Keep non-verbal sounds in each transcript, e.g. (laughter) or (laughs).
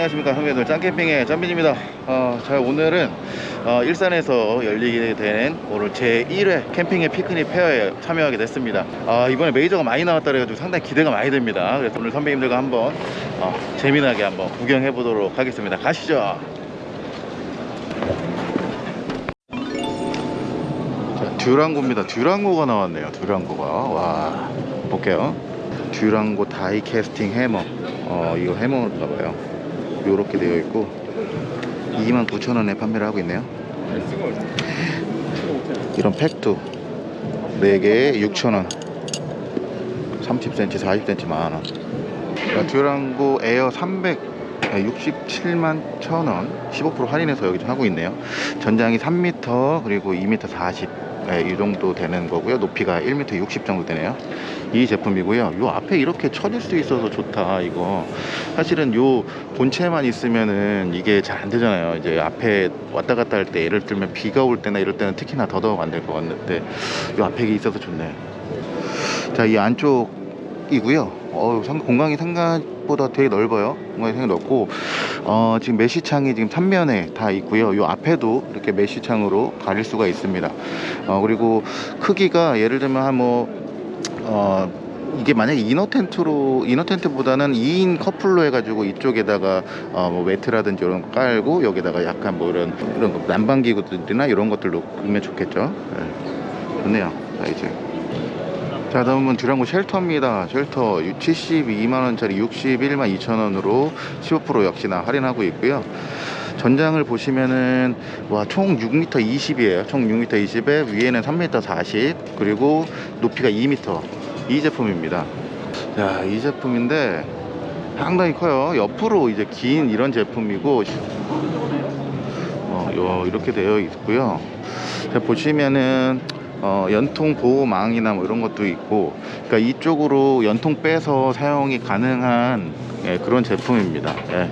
안녕하십니까. 선배들 짱캠핑의 짬빈입니다. 어, 자 오늘은 어, 일산에서 열리게 되는 오늘 제 1회 캠핑의 피크닉 페어에 참여하게 됐습니다. 아, 이번에 메이저가 많이 나왔다 그래가지고 상당히 기대가 많이 됩니다. 그래서 오늘 선배님들과 한번 어, 재미나게 한번 구경해 보도록 하겠습니다. 가시죠. 자, 듀랑고입니다. 듀랑고가 나왔네요. 듀랑고가. 와 볼게요. 듀랑고 다이 캐스팅 해머. 어 이거 해머인가 봐요 요렇게 되어 있고 29,000원에 판매를 하고 있네요. 이런 팩도 4개에 6,000원. 30cm 40cm 만원. 자, 듀랑고 에어 300 67만 1000원. 15% 할인해서 여기 좀 하고 있네요. 전장이 3m 그리고 2m 40 네, 이 정도 되는 거고요. 높이가 1m 60 정도 되네요. 이 제품이고요. 요 앞에 이렇게 쳐질 수 있어서 좋다 이거. 사실은 요 본체만 있으면은 이게 잘 안 되잖아요. 이제 앞에 왔다 갔다 할 때 예를 들면 비가 올 때나 이럴 때는 특히나 더더욱 안 될 것 같는데 요 앞에 있어서 좋네. 자 이 안쪽 이고요. 어, 상- 공간이 생각보다 되게 넓어요 공간이 넓고 어, 지금 메쉬창이 지금 3면에 다 있고요 요 앞에도 이렇게 메쉬창으로 가릴 수가 있습니다 어, 그리고 크기가 예를 들면 한뭐 어, 이게 만약에 이너 텐트로 이너 텐트보다는 2인 커플로 해가지고 이쪽에다가 어, 뭐 매트라든지 이런 거 깔고 여기다가 약간 뭐 이런 이런 거 난방 기구들이나 이런 것들로 넣으면 좋겠죠. 네. 좋네요. 자 이제 자 다음은 듀랑고 shelter입니다. shelter 72만 원짜리 61만 2천 원으로 15% 역시나 할인하고 있고요. 전장을 보시면은 와 총 6m 20이에요. 총 6m 20에 위에는 3m 40 그리고 높이가 2m 이 제품입니다. 자, 이 제품인데 상당히 커요. 옆으로 이제 긴 이런 제품이고 어, 요, 이렇게 되어 있고요. 자, 보시면은 어, 연통 보호망이나 뭐 이런 것도 있고 그러니까 이쪽으로 연통 빼서 사용이 가능한 예, 그런 제품입니다. 예.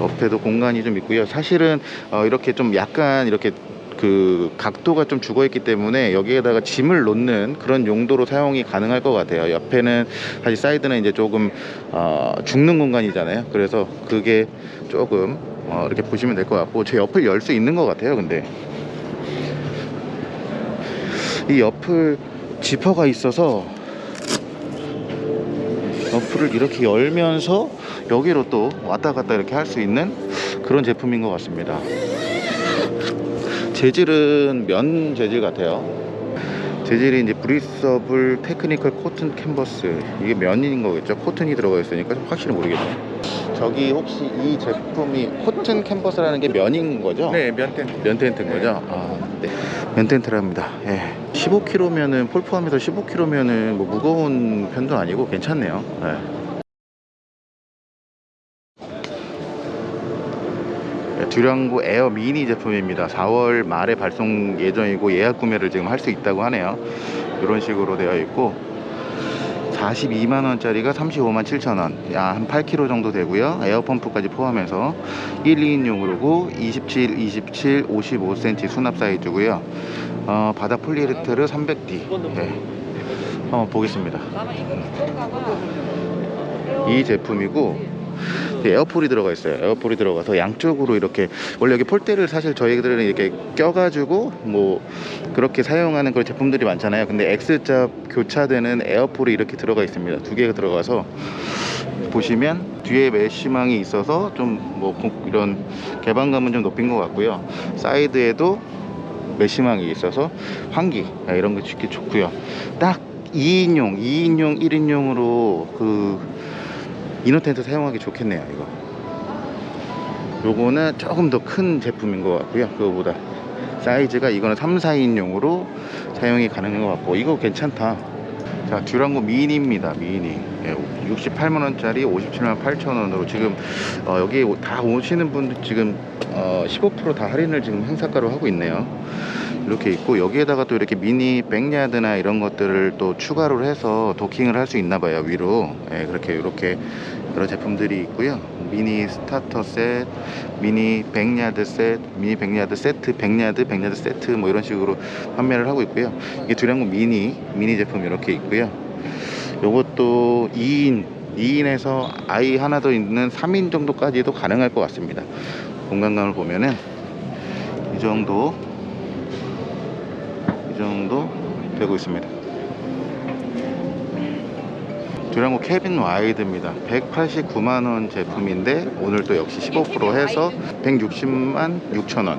옆에도 공간이 좀 있고요. 사실은 어, 이렇게 좀 약간 이렇게 그 각도가 좀 죽어 있기 때문에 여기에다가 짐을 놓는 그런 용도로 사용이 가능할 것 같아요. 옆에는 사실 사이드는 이제 조금 어, 죽는 공간이잖아요. 그래서 그게 조금 어, 이렇게 보시면 될 것 같고 제 옆을 열 수 있는 것 같아요. 근데 이 옆을 지퍼가 있어서 앞을 이렇게 열면서 여기로 또 왔다 갔다 이렇게 할 수 있는 그런 제품인 것 같습니다. 재질은 면 재질 같아요 재질이 이제 breathable technical 코튼 캔버스 이게 면인 거겠죠 코튼이 들어가 있으니까 좀 확실히 모르겠네요 저기 혹시 이 제품이 코튼 캔버스라는 게 면인 거죠? 네, 면 텐트. 면 텐트인 거죠? 아, 네. 면 텐트랍니다. 예. 15kg면은 폴 포함해서 15kg면은 뭐 무거운 편도 아니고 괜찮네요. 예. 듀랑고 에어 미니 제품입니다. 4월 말에 발송 예정이고 예약 구매를 지금 할 수 있다고 하네요. 이런 식으로 되어 있고 42만 원짜리가 35만 7천 원, 야, 한 8kg 정도 되고요. 에어펌프까지 포함해서 1, 2인용으로고 27, 27, 55cm 수납 사이즈고요. 어, 바닥 폴리에스테르 300D. 네. 한번 보겠습니다. 이 제품이고 에어폴이 들어가 있어요. 에어폴이 들어가서 양쪽으로 이렇게 원래 여기 폴대를 사실 저희들은 이렇게 껴가지고 뭐 그렇게 사용하는 그런 제품들이 많잖아요. 근데 X자 교차되는 에어폴이 이렇게 들어가 있습니다. 두 개가 들어가서 보시면 뒤에 mesh망이 있어서 좀 뭐 이런 개방감은 좀 높인 것 같고요. 사이드에도 mesh망이 있어서 환기 아, 이런 거 좋기 좋고요. 딱 2인용, 2인용, 1인용으로 그 inner 텐트 사용하기 좋겠네요 이거. 요거는 조금 더 큰 제품인 것 같고요 그거보다. 사이즈가 이거는 3, 4인용으로 사용이 가능한 것 같고 이거 괜찮다. 자 듀랑고 미니입니다 미니. 예, 68만원짜리 57만 8천원으로 지금 어, 여기 다 오시는 분들 지금 어, 15%다 할인을 지금 행사가로 하고 있네요 이렇게 있고 여기에다가 또 이렇게 미니 backyard나 이런 것들을 또 추가로 해서 도킹을 할 수 있나 봐요 위로. 예, 그렇게 이렇게 여러 제품들이 있고요. 미니 starter set 미니 backyard set 미니 backyard 세트 backyard backyard 세트 뭐 이런 식으로 판매를 하고 있고요. 이게 듀랑고 미니 미니 제품 이렇게 있고요. 요것도 2인 2인에서 아이 하나 더 있는 3인 정도까지도 가능할 것 같습니다. 공간감을 보면은 이 정도. 이 정도 되고 있습니다. 듀랑고 캐빈 와이드입니다. 189만원 제품인데 오늘 또 역시 15% 해서 160만 6천원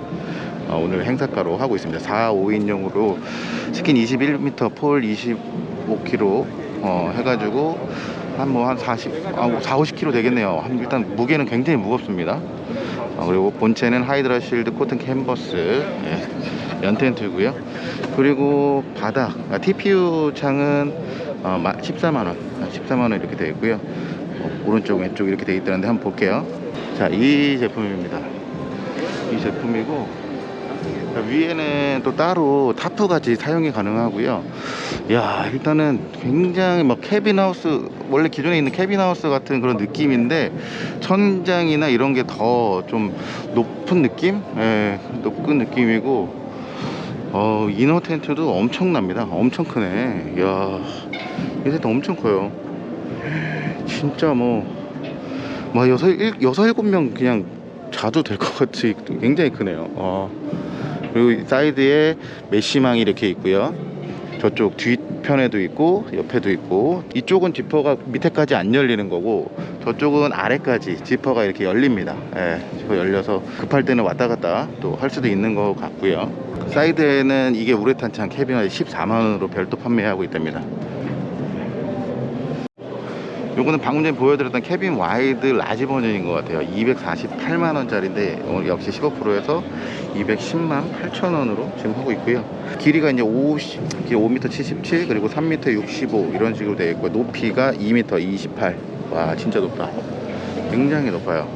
어, 오늘 행사가로 하고 있습니다. 4, 5인용으로 스킨 21m, 폴 25kg 어, 해가지고 한 뭐한 40, 아, 4, 50kg 되겠네요. 한, 일단 무게는 굉장히 무겁습니다. 어, 그리고 본체는 Hydra Shield cotton 캔버스 예, 면텐트고요. 그리고 바닥 아, TPU 창은 어, 14만원. 14만원 이렇게 되어 있고요. 어, 오른쪽 왼쪽 이렇게 되어 있다는데 한번 볼게요. 자 이 제품입니다. 이 제품이고 자, 위에는 또 따로 타프 같이 사용이 가능하고요. 야 일단은 굉장히 막 캐빈하우스 원래 기존에 있는 캐빈하우스 같은 그런 느낌인데 천장이나 이런 게 더 좀 높은 느낌? 예, 높은 느낌이고 어, inner 텐트도 엄청납니다. 엄청 크네. 이야, 이 텐트 엄청 커요. 진짜 뭐, 뭐 여섯, 일, 여섯, 일곱 명 그냥 자도 될 것 같이 굉장히 크네요. 어. 그리고 이 사이드에 mesh망이 이렇게 있고요. 저쪽 뒤편에도 있고 옆에도 있고 이쪽은 지퍼가 밑에까지 안 열리는 거고 저쪽은 아래까지 지퍼가 이렇게 열립니다 예, 지퍼 열려서 급할 때는 왔다 갔다 또 할 수도 있는 것 같고요 사이드에는 이게 우레탄 창 캐비넷 14만원으로 별도 판매하고 있답니다. 요거는 방금 전에 보여드렸던 캐빈 와이드 large 버전인 것 같아요. 248만원짜리인데 오늘 역시 15%에서 210만 8천원으로 지금 하고 있고요. 길이가 이제 50, 길 5m 77 그리고 3m 65 이런 식으로 되어 있고 높이가 2m 28 와 진짜 높다. 굉장히 높아요.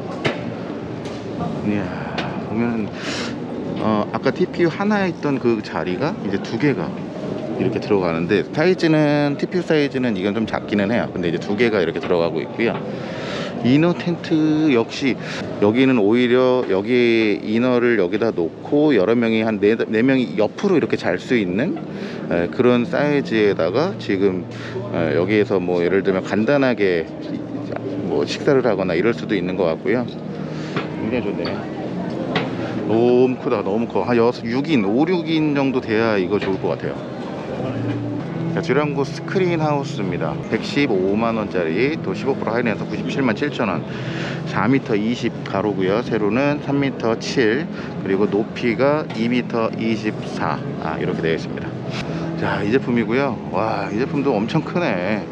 이야 보면 어, 아까 TPU 하나에 있던 그 자리가 이제 두 개가 이렇게 들어가는데 사이즈는 TPU 사이즈는 이건 좀 작기는 해요. 근데 이제 두 개가 이렇게 들어가고 있고요. 이너 텐트 역시 여기는 오히려 여기 이너를 여기다 놓고 여러 명이 한네네 명이 옆으로 이렇게 잘 수 있는 에, 그런 사이즈에다가 지금 에, 여기에서 뭐 예를 들면 간단하게 뭐 식사를 하거나 이럴 수도 있는 것 같고요. 굉장히 좋네요 너무 크다 너무 커한 6, 6인 5, 6인 정도 돼야 이거 좋을 것 같아요. 자, 듀랑고 스크린 하우스입니다. 115만원짜리 또 15% 할인해서 97만 7천원. 4m 20 가로고요. 세로는 3m 7 그리고 높이가 2m 24 아, 이렇게 되어 있습니다. 자 이 제품이고요. 와 이 제품도 엄청 크네.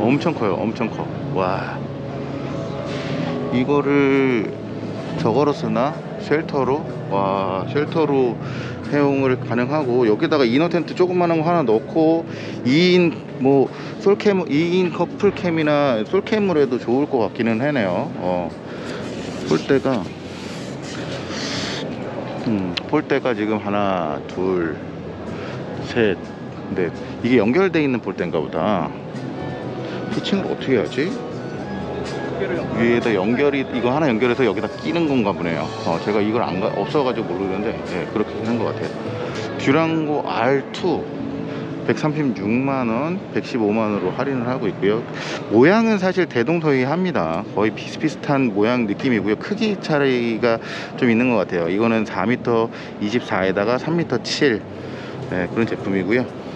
엄청 커요 엄청 커와. 이거를 저거로 쓰나 shelter로? 와 shelter로 사용을 가능하고 여기다가 inner 텐트 조그만한 거 하나 넣고 2인 뭐 솔캠 2인 커플캠이나 솔캠으로 해도 좋을 것 같기는 하네요. 어. 폴대가 음 폴대가 지금 하나 둘셋 넷. 이게 연결돼 있는 폴대인가 보다. 피칭을 어떻게 하지? 위에다 연결이 이거 하나 연결해서 여기다 끼는 건가 보네요. 어, 제가 이걸 안 가, 없어가지고 모르는데 예, 그렇게 하는 것 같아요. 듀랑고 R2 136만원 115만원으로 할인을 하고 있고요. 모양은 사실 대동소이합니다. 거의 비슷비슷한 모양 느낌이고요. 크기 차이가 좀 있는 것 같아요. 이거는 4m 24에다가 3m 7 네, 그런 제품이고요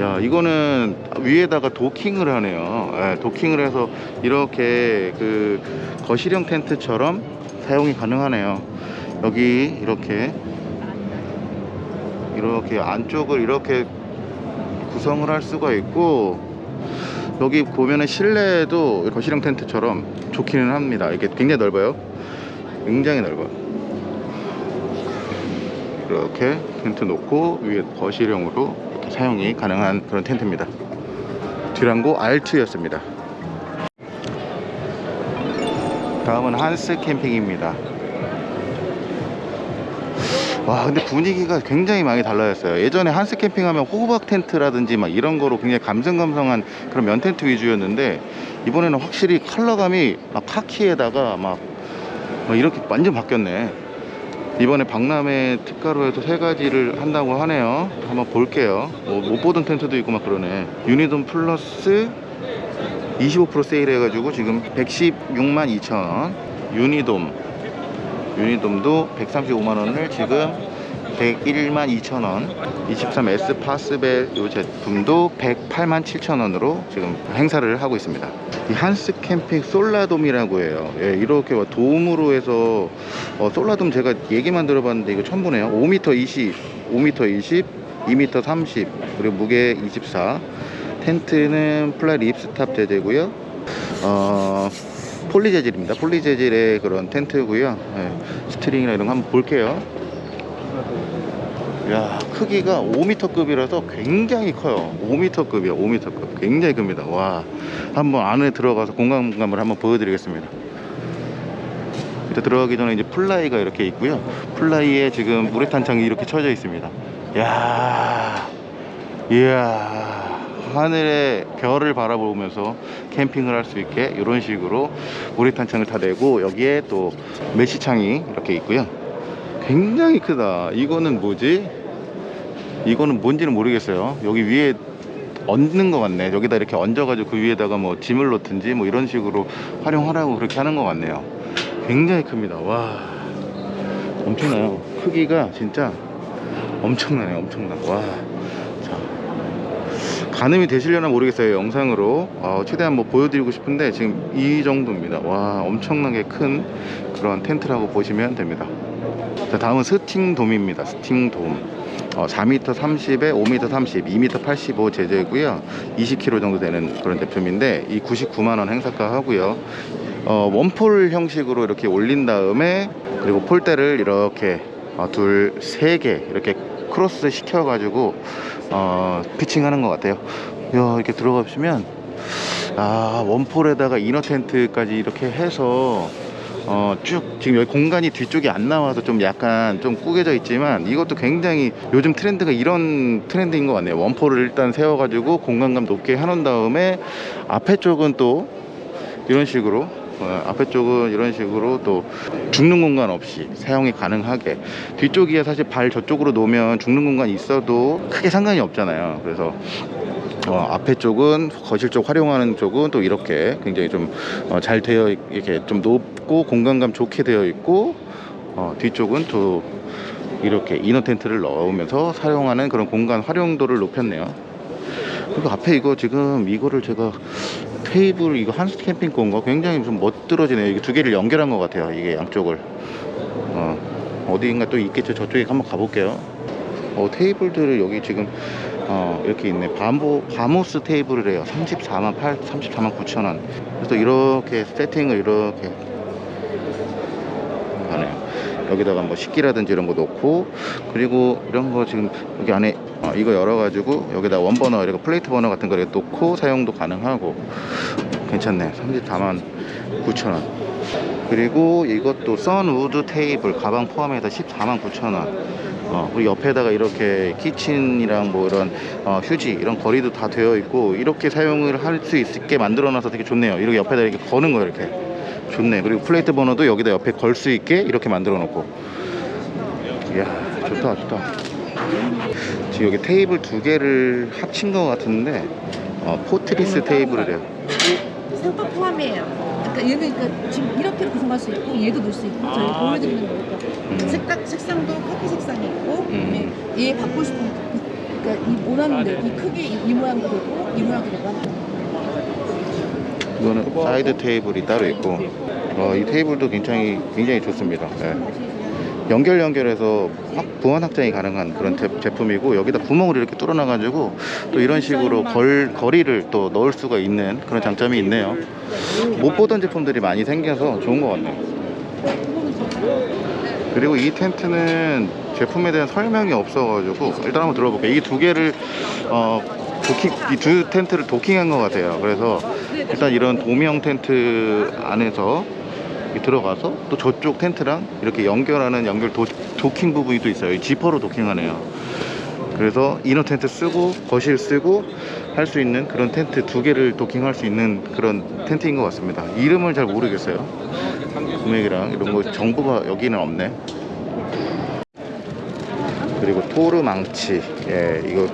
야 이거는 위에다가 도킹을 하네요. 예, 도킹을 해서 이렇게 그 거실형 텐트처럼 사용이 가능하네요. 여기 이렇게 이렇게 안쪽을 이렇게 구성을 할 수가 있고 여기 보면은 실내에도 거실형 텐트처럼 좋기는 합니다. 이게 굉장히 넓어요. 굉장히 넓어요. 이렇게 텐트 놓고 위에 거실형으로 사용이 가능한 그런 텐트입니다. 듀랑고 R2였습니다. 다음은 한스 캠핑입니다. 와 근데 분위기가 굉장히 많이 달라졌어요. 예전에 한스 캠핑하면 호박 텐트라든지 막 이런 거로 굉장히 감성감성한 그런 면 텐트 위주였는데 이번에는 확실히 컬러감이 막 카키에다가 막, 막 이렇게 완전 바뀌었네 이번에 박람회 특가로 해서 세 가지를 한다고 하네요. 한번 볼게요. 뭐못 보던 텐트도 있고 막 그러네. 유니돔 플러스 25% 세일 해가지고 지금 116만 2천원 유니돔. 유니돔도 135만원을 지금 101만 2천원 23S 파스벨 이 제품도 108만 7천원으로 지금 행사를 하고 있습니다. 이 한스 캠핑 솔라돔이라고 해요. 예, 이렇게 막 돔으로 해서 어, 솔라돔 제가 얘기만 들어봤는데 이거 보네요. 5m 20 5m 20 2m 30 그리고 무게 24 텐트는 플라이 ripstop 재질고요. 어, 폴리 재질입니다. 폴리 재질의 그런 텐트고요. 예, 스트링이나 이런 거 한번 볼게요 야 크기가 5m급이라서 굉장히 커요. 5m급이요 5m급. 굉장히 큽니다. 와 한번 안에 들어가서 공간감을 한번 보여드리겠습니다. 일단 들어가기 전에 이제 플라이가 이렇게 있고요. 플라이에 지금 우레탄 창이 이렇게 쳐져 있습니다. 야 이야 하늘의 별을 바라보면서 캠핑을 할 수 있게 이런 식으로 우레탄 창을 다 내고 여기에 또 mesh창이 이렇게 있고요. 굉장히 크다. 이거는 뭐지 이거는 뭔지는 모르겠어요. 여기 위에 얹는 것 같네. 여기다 이렇게 얹어가지고 그 위에다가 뭐 짐을 놓든지 뭐 이런 식으로 활용하라고 그렇게 하는 것 같네요. 굉장히 큽니다. 와 엄청나요. 크기가 진짜 엄청나네요 엄청나. 와 자, 가늠이 되시려나 모르겠어요 영상으로. 어, 최대한 뭐 보여드리고 싶은데 지금 이 정도입니다. 와 엄청나게 큰 그런 텐트라고 보시면 됩니다 자 다음은 스팅돔입니다. 스팅돔. 어, 4m 30에 5m 30, 2m 85 제재고요. 20kg 정도 되는 그런 제품인데 이 99만 원 행사가 하고요. 어, one pole 형식으로 이렇게 올린 다음에 그리고 폴대를 이렇게 어, 둘, 세 개 이렇게 크로스 시켜가지고 어, 피칭하는 것 같아요. 야, 이렇게 들어가 보시면 아 one pole에다가 inner 텐트까지 이렇게 해서 어, 쭉 지금 여기 공간이 뒤쪽이 안 나와서 좀 약간 좀 꾸겨져 있지만 이것도 굉장히 요즘 트렌드가 이런 트렌드인 것 같네요. one pole을 일단 세워가지고 공간감 높게 해놓은 다음에 앞에 쪽은 또 이런 식으로 어, 앞에 쪽은 이런 식으로 또 죽는 공간 없이 사용이 가능하게. 뒤쪽이야 사실 발 저쪽으로 놓으면 죽는 공간이 있어도 크게 상관이 없잖아요. 그래서 어, 앞에 쪽은 거실 쪽 활용하는 쪽은 또 이렇게 굉장히 좀잘 되어 있- 이렇게 좀 높 고 공간감 좋게 되어 있고 어, 뒤쪽은 또 이렇게 이너 텐트를 넣으면서 사용하는 그런 공간 활용도를 높였네요. 그리고 앞에 이거 지금 이거를 제가 테이블 이거 한스 캠핑 건가 굉장히 좀 멋들어지네요. 이게 두 개를 연결한 것 같아요. 이게 양쪽을 어, 어디인가 또 있겠죠. 저쪽에 한번 가볼게요. 어, 테이블들을 여기 지금 어, 이렇게 있네. 바모, 바모스 테이블을 해요. 34만 8, 34만 9천 원. 그래서 이렇게 세팅을 이렇게. 여기다가 뭐 식기라든지 이런 거 놓고 그리고 이런 거 지금 여기 안에 어, 이거 열어가지고 여기다 one burner 이렇게 plate 버너 같은 거 이렇게 놓고 사용도 가능하고 괜찮네. 34만 9천 원. 그리고 이것도 선우드 테이블 가방 포함해서 14만 9천 원. 어, 그리고 옆에다가 이렇게 kitchen이랑 뭐 이런 어, 휴지 이런 거리도 다 되어 있고 이렇게 사용을 할 수 있게 만들어 놔서 되게 좋네요. 이렇게 옆에다 이렇게 거는 거 이렇게 좋네. 그리고 plate 버너도 여기다 옆에 걸 수 있게 이렇게 만들어 놓고. 이야 좋다 좋다. 지금 여기 테이블 두 개를 합친 것 같은데 어, 포트리스 테이블을 해요. 상품 포함이에요. 그러니까 얘는 그러니까 지금 이렇게 구성할 수 있고 얘도 넣을 수 있고 저희 보여드리는 거니까 음. 색깔 색상도 카키 색상이 있고 음. 네, 얘 바꾸고 싶은 그- 그러니까 이 원하는 대로 이 크기 이, 이 모양도 되고 이 모양도 되고 이거는 사이드 테이블이 따로 있고 어, 이 테이블도 굉장히 굉장히 좋습니다. 네. 연결 연결해서 확 보완 확장이 가능한 그런 제, 제품이고 여기다 구멍을 이렇게 뚫어놔 가지고 또 이런 식으로 걸 거리를 또 넣을 수가 있는 그런 장점이 있네요. 못 보던 제품들이 많이 생겨서 좋은 것 같네요. 그리고 이 텐트는 제품에 대한 설명이 없어가지고 일단 한번 들어볼게요. 이 두 개를 어, 도킹 이 두 텐트를 도킹한 것 같아요. 그래서 일단 이런 도명 텐트 안에서 들어가서 또 저쪽 텐트랑 이렇게 연결하는 연결 도, 도킹 부분이 또 있어요. 이 지퍼로 도킹하네요. 그래서 이너 텐트 쓰고 거실 쓰고 할 수 있는 그런 텐트 두 개를 도킹할 수 있는 그런 텐트인 것 같습니다. 이름을 잘 모르겠어요. 금액이랑 이런 거 정보가 여기는 없네. 그리고 토르 망치, 예, 이거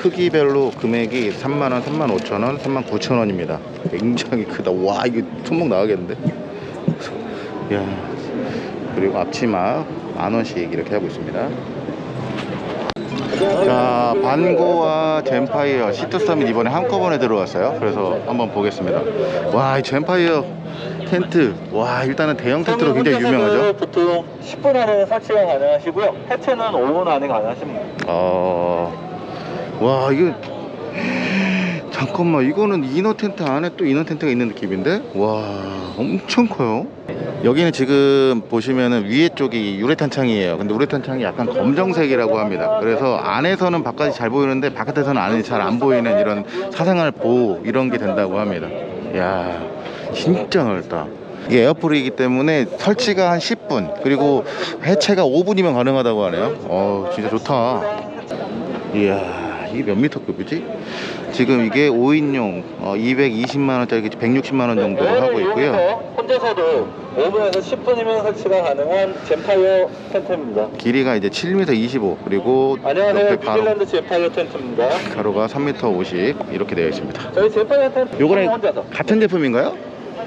크기별로 금액이 3만원, 3만 5천원, 3만 9천원입니다. 굉장히 크다. 와, 이거 손목 나가겠는데? 야 그리고 앞치마 만원씩 이렇게 하고 있습니다. 자, 반고와 젠파이어 시트 서밋 이번에 한꺼번에 들어왔어요. 그래서 한번 보겠습니다. 와, 이 젠파이어 텐트. 와, 일단은 대형 텐트로 굉장히 유명하죠. 보통 10분 안에 설치가 가능하시고요. 해체는 5분 안에 가능하십니다. 어, 와, 이거 잠깐만, 이거는 이너 텐트 안에 또 이너 텐트가 있는 느낌인데? 와, 엄청 커요. 여기는 지금 보시면은 위에 쪽이 유레탄 창이에요. 근데 우레탄 창이 약간 검정색이라고 합니다. 그래서 안에서는 바깥이 잘 보이는데 바깥에서는 안이 잘 안 보이는 이런 사생활 보호 이런 게 된다고 합니다. 야, 진짜 넓다. 이게 에어풀이기 때문에 설치가 한 10분 그리고 해체가 5분이면 가능하다고 하네요. 어, 진짜 좋다. 이야, 이게 몇 미터 급이지? 지금 이게 5인용 220만원짜리 160만원 정도 하고 있고요. 혼자서도 5분에서 10분이면 설치가 가능한 젠파이어 텐트입니다. 길이가 이제 7m 25 그리고 안녕하세요. 뉴질랜드 젠파이어 텐트입니다. 가로가 3m 50 이렇게 되어 있습니다. 저희 젠파이어 텐트 요거는 혼자서. 같은 제품인가요?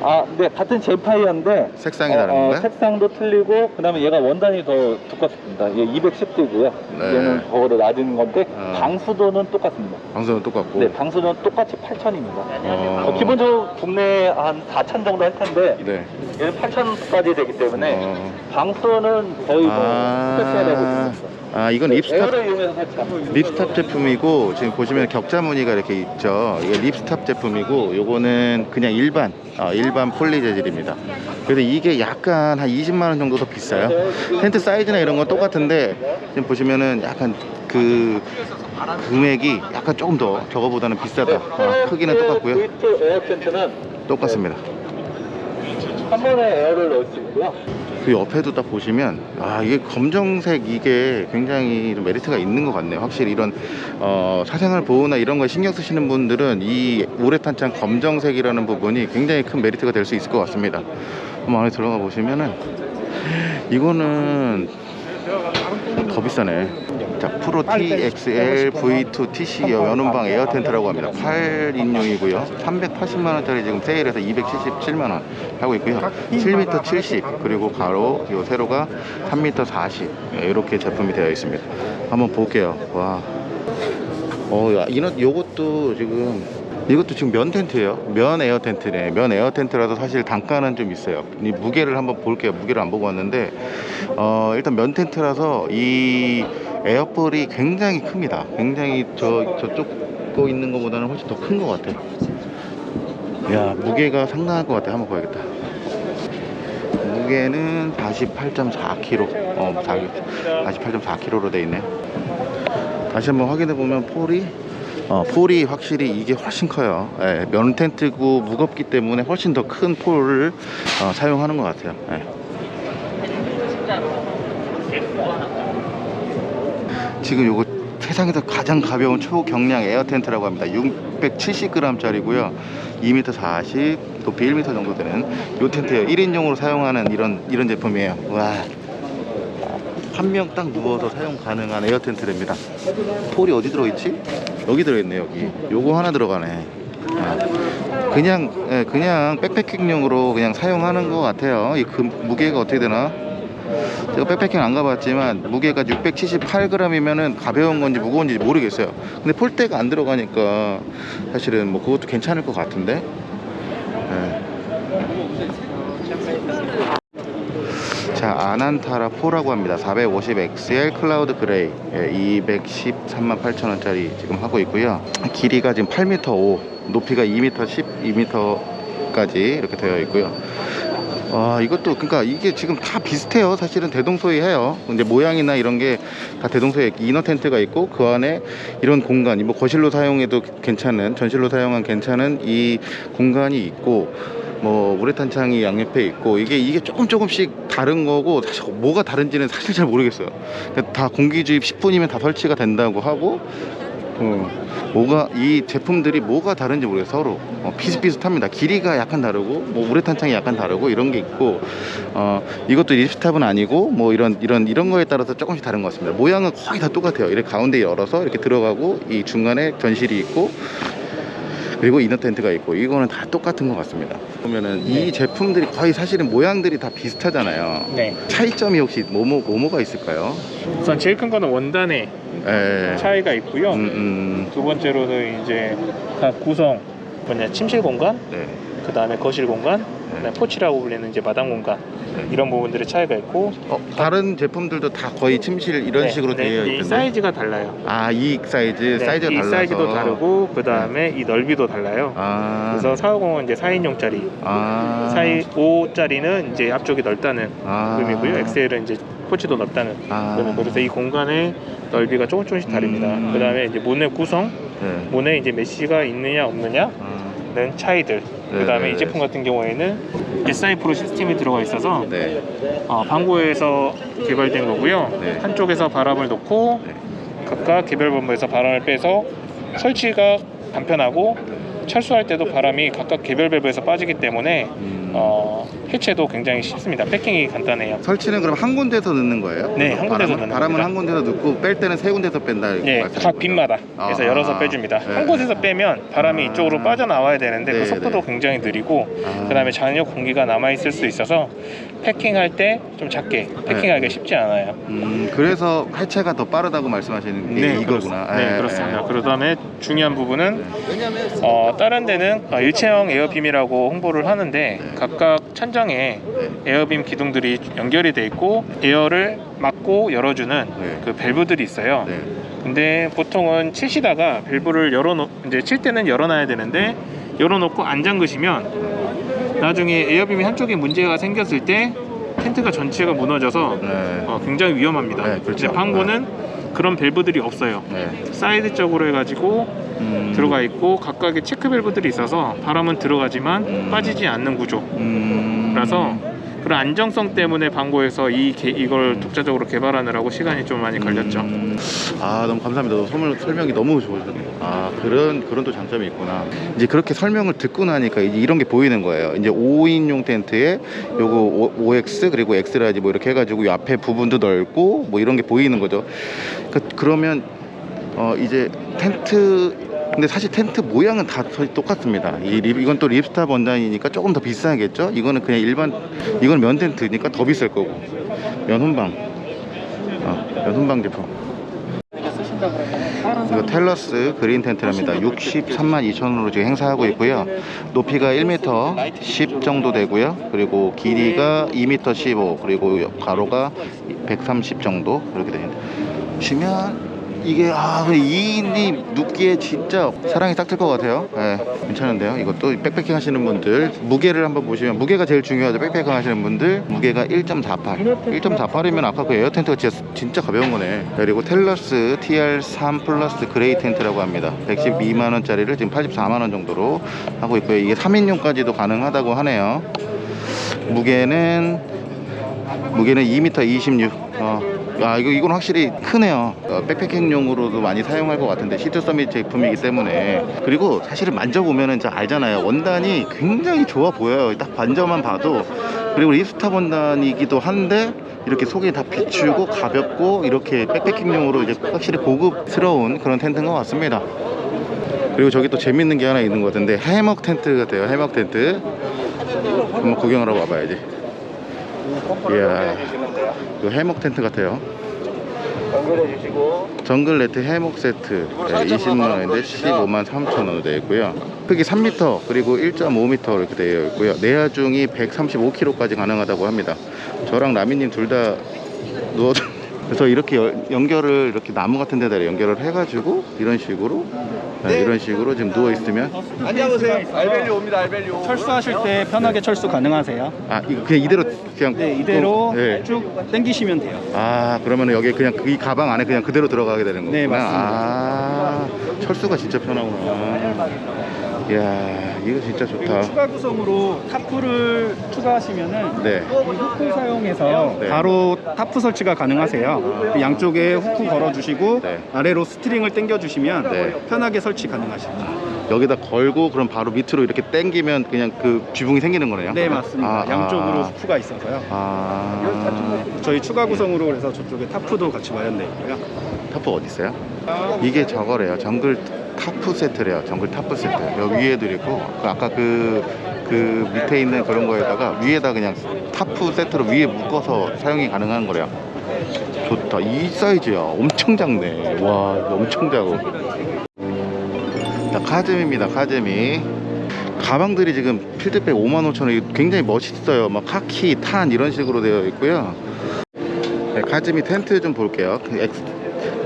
아, 네, 같은 젠파이어인데 색상이 어, 다른 어, 건가요? 색상도 틀리고 그다음에 얘가 원단이 더 두껍습니다. 얘 210도고요. 네. 얘는 더더 낮은 건데 어. 방수도는 똑같습니다. 방수는 똑같고. 네, 방수는 똑같이 8,000입니다. 어. 어, 기본적으로 국내에 한4,000 정도 할 텐데 네. 얘는 8,000까지 되기 때문에 어. 방수는 거의 뭐 아. special하고 있습니다. 아, 이건 ripstop 이용해서 설치합니다. ripstop 제품이고 지금 보시면 격자 무늬가 이렇게 있죠. 이게 ripstop 제품이고 요거는 그냥 일반 어, 일반 폴리 재질입니다. 그래서 이게 약간 한 20만 원 정도 더 비싸요. 텐트 사이즈나 이런 건 똑같은데 지금 보시면은 약간 그 금액이 약간 조금 더 저거보다는 비싸다. 어, 크기는 똑같고요. V2 에어 텐트는 똑같습니다. 한 번에 에어를 넣을 수 있고요. 그 옆에도 딱 보시면 아 이게 검정색 이게 굉장히 좀 메리트가 있는 것 같네요. 확실히 이런 어, 사생활 보호나 이런 거 신경 쓰시는 분들은 이 우레탄창 검정색이라는 부분이 굉장히 큰 메리트가 될 수 있을 것 같습니다. 한번 안에 들어가 보시면은 이거는 더 비싸네 자 프로 TXL V2 TC 연운방 에어 텐트라고 합니다 8인용이고요 380만원짜리 지금 세일해서 277만원 하고 있고요 7m 70 그리고 가로 요 세로가 3m 40 네, 이렇게 제품이 되어 있습니다 한번 볼게요 와 어, 야, 이런 요것도 지금 이것도 지금 면 텐트예요. 면 에어 텐트네. 면 에어 텐트라서 사실 단가는 좀 있어요. 이 무게를 한번 볼게요. 무게를 안 보고 왔는데 어, 일단 면 텐트라서 이 air pole이 굉장히 큽니다. 굉장히 저 저쪽 거 있는 것보다는 훨씬 더 큰 것 같아요. 야 무게가 상당할 것 같아. 한번 봐야겠다. 무게는 48.4kg. 어, 48.4kg로 돼 있네. 다시 한번 확인해 보면 폴이 어, 폴이 확실히 이게 훨씬 커요. 예, 면 텐트고 무겁기 때문에 훨씬 더 큰 폴을 어, 사용하는 것 같아요. 예. 지금 요거 세상에서 가장 가벼운 초경량 에어 텐트라고 합니다. 670g짜리고요. 2m 40, 높이 1m 정도 되는 요 텐트예요. 1인용으로 사용하는 이런 이런 제품이에요. 와. 한 명 딱 누워서 사용 가능한 에어 텐트랍니다. 폴이 어디 들어있지? 여기 들어있네 여기. 요거 하나 들어가네. 예. 그냥 예, 그냥 백패킹용으로 그냥 사용하는 것 같아요. 이 금, 무게가 어떻게 되나? 제가 백패킹 안 가봤지만 무게가 678g이면은 가벼운 건지 무거운지 모르겠어요. 근데 폴대가 안 들어가니까 사실은 뭐 그것도 괜찮을 것 같은데. 예. 자, 아난타라 4라고 합니다. 450 XL Cloud Grey. 예, 213만 8천 원짜리 지금 하고 있고요. 길이가 지금 8m 5, 높이가 2m 10, 2m까지 이렇게 되어 있고요. 와, 이것도 그러니까 이게 지금 다 비슷해요. 사실은 대동소이해요. 근데 모양이나 이런 게 다 대동소이 inner 텐트가 있고 그 안에 이런 공간, 뭐 거실로 사용해도 괜찮은 전실로 사용한 괜찮은 이 공간이 있고 뭐 우레탄 창이 양옆에 있고 이게 이게 조금 조금씩 다른 거고 사실 뭐가 다른지는 사실 잘 모르겠어요. 그러니까 다 공기 주입 10분이면 다 설치가 된다고 하고 어, 뭐가 이 제품들이 뭐가 다른지 모르겠어요 서로. 어, 비슷비슷합니다. 길이가 약간 다르고 뭐 우레탄 창이 약간 다르고 이런 게 있고 어, 이것도 립스탑은 아니고 뭐 이런 이런 이런 거에 따라서 조금씩 다른 것 같습니다. 모양은 거의 다 똑같아요. 이렇게 가운데 열어서 이렇게 들어가고 이 중간에 견실이 있고 그리고 이너 텐트가 있고 이거는 다 똑같은 것 같습니다 보면은 이 제품들이 거의 사실은 모양들이 다 비슷하잖아요 네. 차이점이 혹시 뭐뭐 뭐뭐가 있을까요? 우선 제일 큰 거는 원단의 에, 차이가 있고요. 음, 음, 두 번째로는 이제 각 구성 뭐냐 침실 공간, 네. 그 다음에 거실 공간, 그다음에 포치라고 불리는 이제 마당 공간 네. 이런 부분들의 차이가 있고 어, 다른 제품들도 다 거의 침실 이런 네, 식으로 네, 되어 이 있던데 사이즈가 달라요. 아, 이 사이즈, 네, 사이즈가 이 달라서 사이즈도 다르고 그 다음에 이 넓이도 달라요. 아, 그래서 450은 이제 4인용짜리, 아, 사이 5짜리는 이제 앞쪽이 넓다는 아, 의미고요. XL은 이제 포치도 넓다는 아, 의미. 그래서 이 공간의 넓이가 조금 조금씩 다릅니다. 음. 그 다음에 이제 문의 구성, 네. 문에 이제 mesh가 있느냐 없느냐 는 아, 차이들. 그 다음에 네. 이 제품 같은 경우에는 SI 프로 시스템이 들어가 있어서 네. 어, 방고에서 개발된 거고요. 네. 한쪽에서 바람을 놓고 네. 각각 개별 본부에서 바람을 빼서 설치가 간편하고 철수할 때도 바람이 각각 개별 밸브에서 빠지기 때문에 음, 어, 해체도 굉장히 쉽습니다. 패킹이 간단해요. 설치는 그럼 한 군데서 넣는 거예요? 네, 한 군데서 바람은, 넣는 바람은. 한 군데서 넣고 뺄 때는 세 군데서 뺀다. 이렇게 네, 말씀하신 각 거죠? 빈마다 그래서 아, 열어서 빼줍니다. 네. 한 곳에서 빼면 바람이 아. 이쪽으로 빠져나와야 되는데 네, 그 속도도 네. 굉장히 느리고 아. 그다음에 잔여 공기가 남아 있을 수 있어서 패킹할 때 좀 작게 패킹하기가 쉽지 않아요. 음, 그래서 해체가 더 빠르다고 말씀하시는 게 이거구나. 그렇- 네, 예, 그렇습니다. 예. 그 다음에 중요한 부분은 어, 다른 데는 어, 일체형 air beam이라고 홍보를 하는데 네. 각각 천장에 air beam 기둥들이 연결이 돼 있고 에어를 막고 열어주는 네. 그 밸브들이 있어요. 네. 근데 보통은 치시다가 밸브를 열어놓 이제 칠 때는 열어놔야 되는데 열어놓고 안 잠그시면 나중에 air beam이 한쪽에 문제가 생겼을 때 텐트가 전체가 무너져서 네. 어, 굉장히 위험합니다. 네, 그렇죠. 근데 방고는 그런 밸브들이 없어요. 네. 사이드 쪽으로 해가지고 음, 들어가 있고 각각의 체크 밸브들이 있어서 바람은 들어가지만 음. 빠지지 않는 구조라서 음, 그런 안정성 때문에 방고에서 이 개- 이걸 독자적으로 개발하느라고 시간이 좀 많이 걸렸죠. 음, 아 너무 감사합니다. 설명, 설명이 너무 좋으셨네요. 아 그런 그런 또 장점이 있구나. 이제 그렇게 설명을 듣고 나니까 이제 이런 게 보이는 거예요. 이제 5인용 텐트에 요거 5, x 그리고 X-large 뭐 이렇게 해가지고 이 앞에 부분도 넓고 뭐 이런 게 보이는 거죠. 그, 그러면 어 이제 텐트 근데 사실 텐트 모양은 다 똑같습니다. 이 립, 이건 또 ripstop 원단이니까 조금 더 비싸겠죠? 이거는 그냥 일반 이건 면 텐트니까 더 비쌀 거고. 면 혼방. 어, 면 혼방 제품 이거 텔러스 Green 텐트랍니다. 63만 2천원으로 지금 행사하고 있고요. 높이가 1m 10 정도 되고요. 그리고 길이가 2m 15 그리고 가로가 130 정도. 그렇게 됩니다. 보시면 이게 아 2인이 눕기에 진짜 사람이 딱 들 것 같아요. 예, 괜찮은데요? 이것도 백패킹 하시는 분들 무게를 한번 보시면 무게가 제일 중요하죠. 백패킹 하시는 분들 무게가 1.48 1.48이면 아까 그 에어 텐트가 진짜, 진짜 가벼운 거네. 그리고 텔러스 TR3 플러스 Grey 텐트라고 합니다. 112만원짜리를 지금 84만원 정도로 하고 있고요. 이게 3인용까지도 가능하다고 하네요. 무게는 무게는 2m 26 어, 야 이거 이건 확실히 크네요. 어, 백패킹용으로도 많이 사용할 것 같은데 시트 서밋 제품이기 때문에. 그리고 사실은 만져보면은 저 알잖아요. 원단이 굉장히 좋아 보여요. 딱 반져만 봐도. 그리고 립스탑 원단이기도 한데 이렇게 속이 다 비추고 가볍고 이렇게 백패킹용으로 이제 확실히 고급스러운 그런 텐트인 것 같습니다. 그리고 저기 또 재밌는 게 하나 있는 것 같은데 해먹 텐트 같아요. 해먹 텐트. 한번 구경하러 와봐야지. 이야 이거 해먹 텐트 같아요. 연결해 주시고. 정글 네트 해먹 세트. 네, 20만원인데 15만 3천원으로 되어 있고요. 크기 3m 그리고 1.5m 이렇게 되어 있고요. 내하중이 135kg까지 가능하다고 합니다. 저랑 라미님 둘 다 누워 그래서 이렇게 연- 연결을 이렇게 나무 같은 데다 연결을 해가지고 이런 식으로 네, 이런 식으로 지금 누워 있으면 앉아보세요 알벨리 옵니다 알벨리 철수하실 때 편하게 철수 가능하세요. 아 이거 그냥 이대로 그냥 네, 이대로 네. 쭉 당기시면 돼요. 아 그러면 여기 그냥 이 가방 안에 그냥 그대로 들어가게 되는 거구나 네, 맞습니다. 아 철수가 진짜 편하구나 이야 이거 진짜 좋다 추가 구성으로 tarp를 추가하시면은 네 이 hook 사용해서 네. 바로 타프 설치가 가능하세요. 그 양쪽에 hook 걸어주시고 네. 아래로 string을 당겨주시면 네. 편하게 설치 가능하십니다. 여기다 걸고 그럼 바로 밑으로 이렇게 당기면 그냥 그 지붕이 생기는 거네요 네 맞습니다. 아, 양쪽으로 아. hook가 있어서요. 아 저희 추가 구성으로 그래서 저쪽에 tarp도 같이 마련되어 있고요. 타프 어디 있어요? 이게 저거래요. 정글 타프 세트래요. 정글 타프 세트. 여기 위에도 있고 그 아까 그, 그 밑에 있는 그런 거에다가 위에다 그냥 타프 세트로 위에 묶어서 사용이 가능한 거래요. 좋다. 이 사이즈야. 엄청 작네. 와, 엄청 작고. 자, 카즈미입니다. 카즈미. 가방들이 지금 field bag 55,000원 굉장히 멋있어요. 막 카키, tan 이런 식으로 되어 있고요. 네, 카즈미 텐트 좀 볼게요.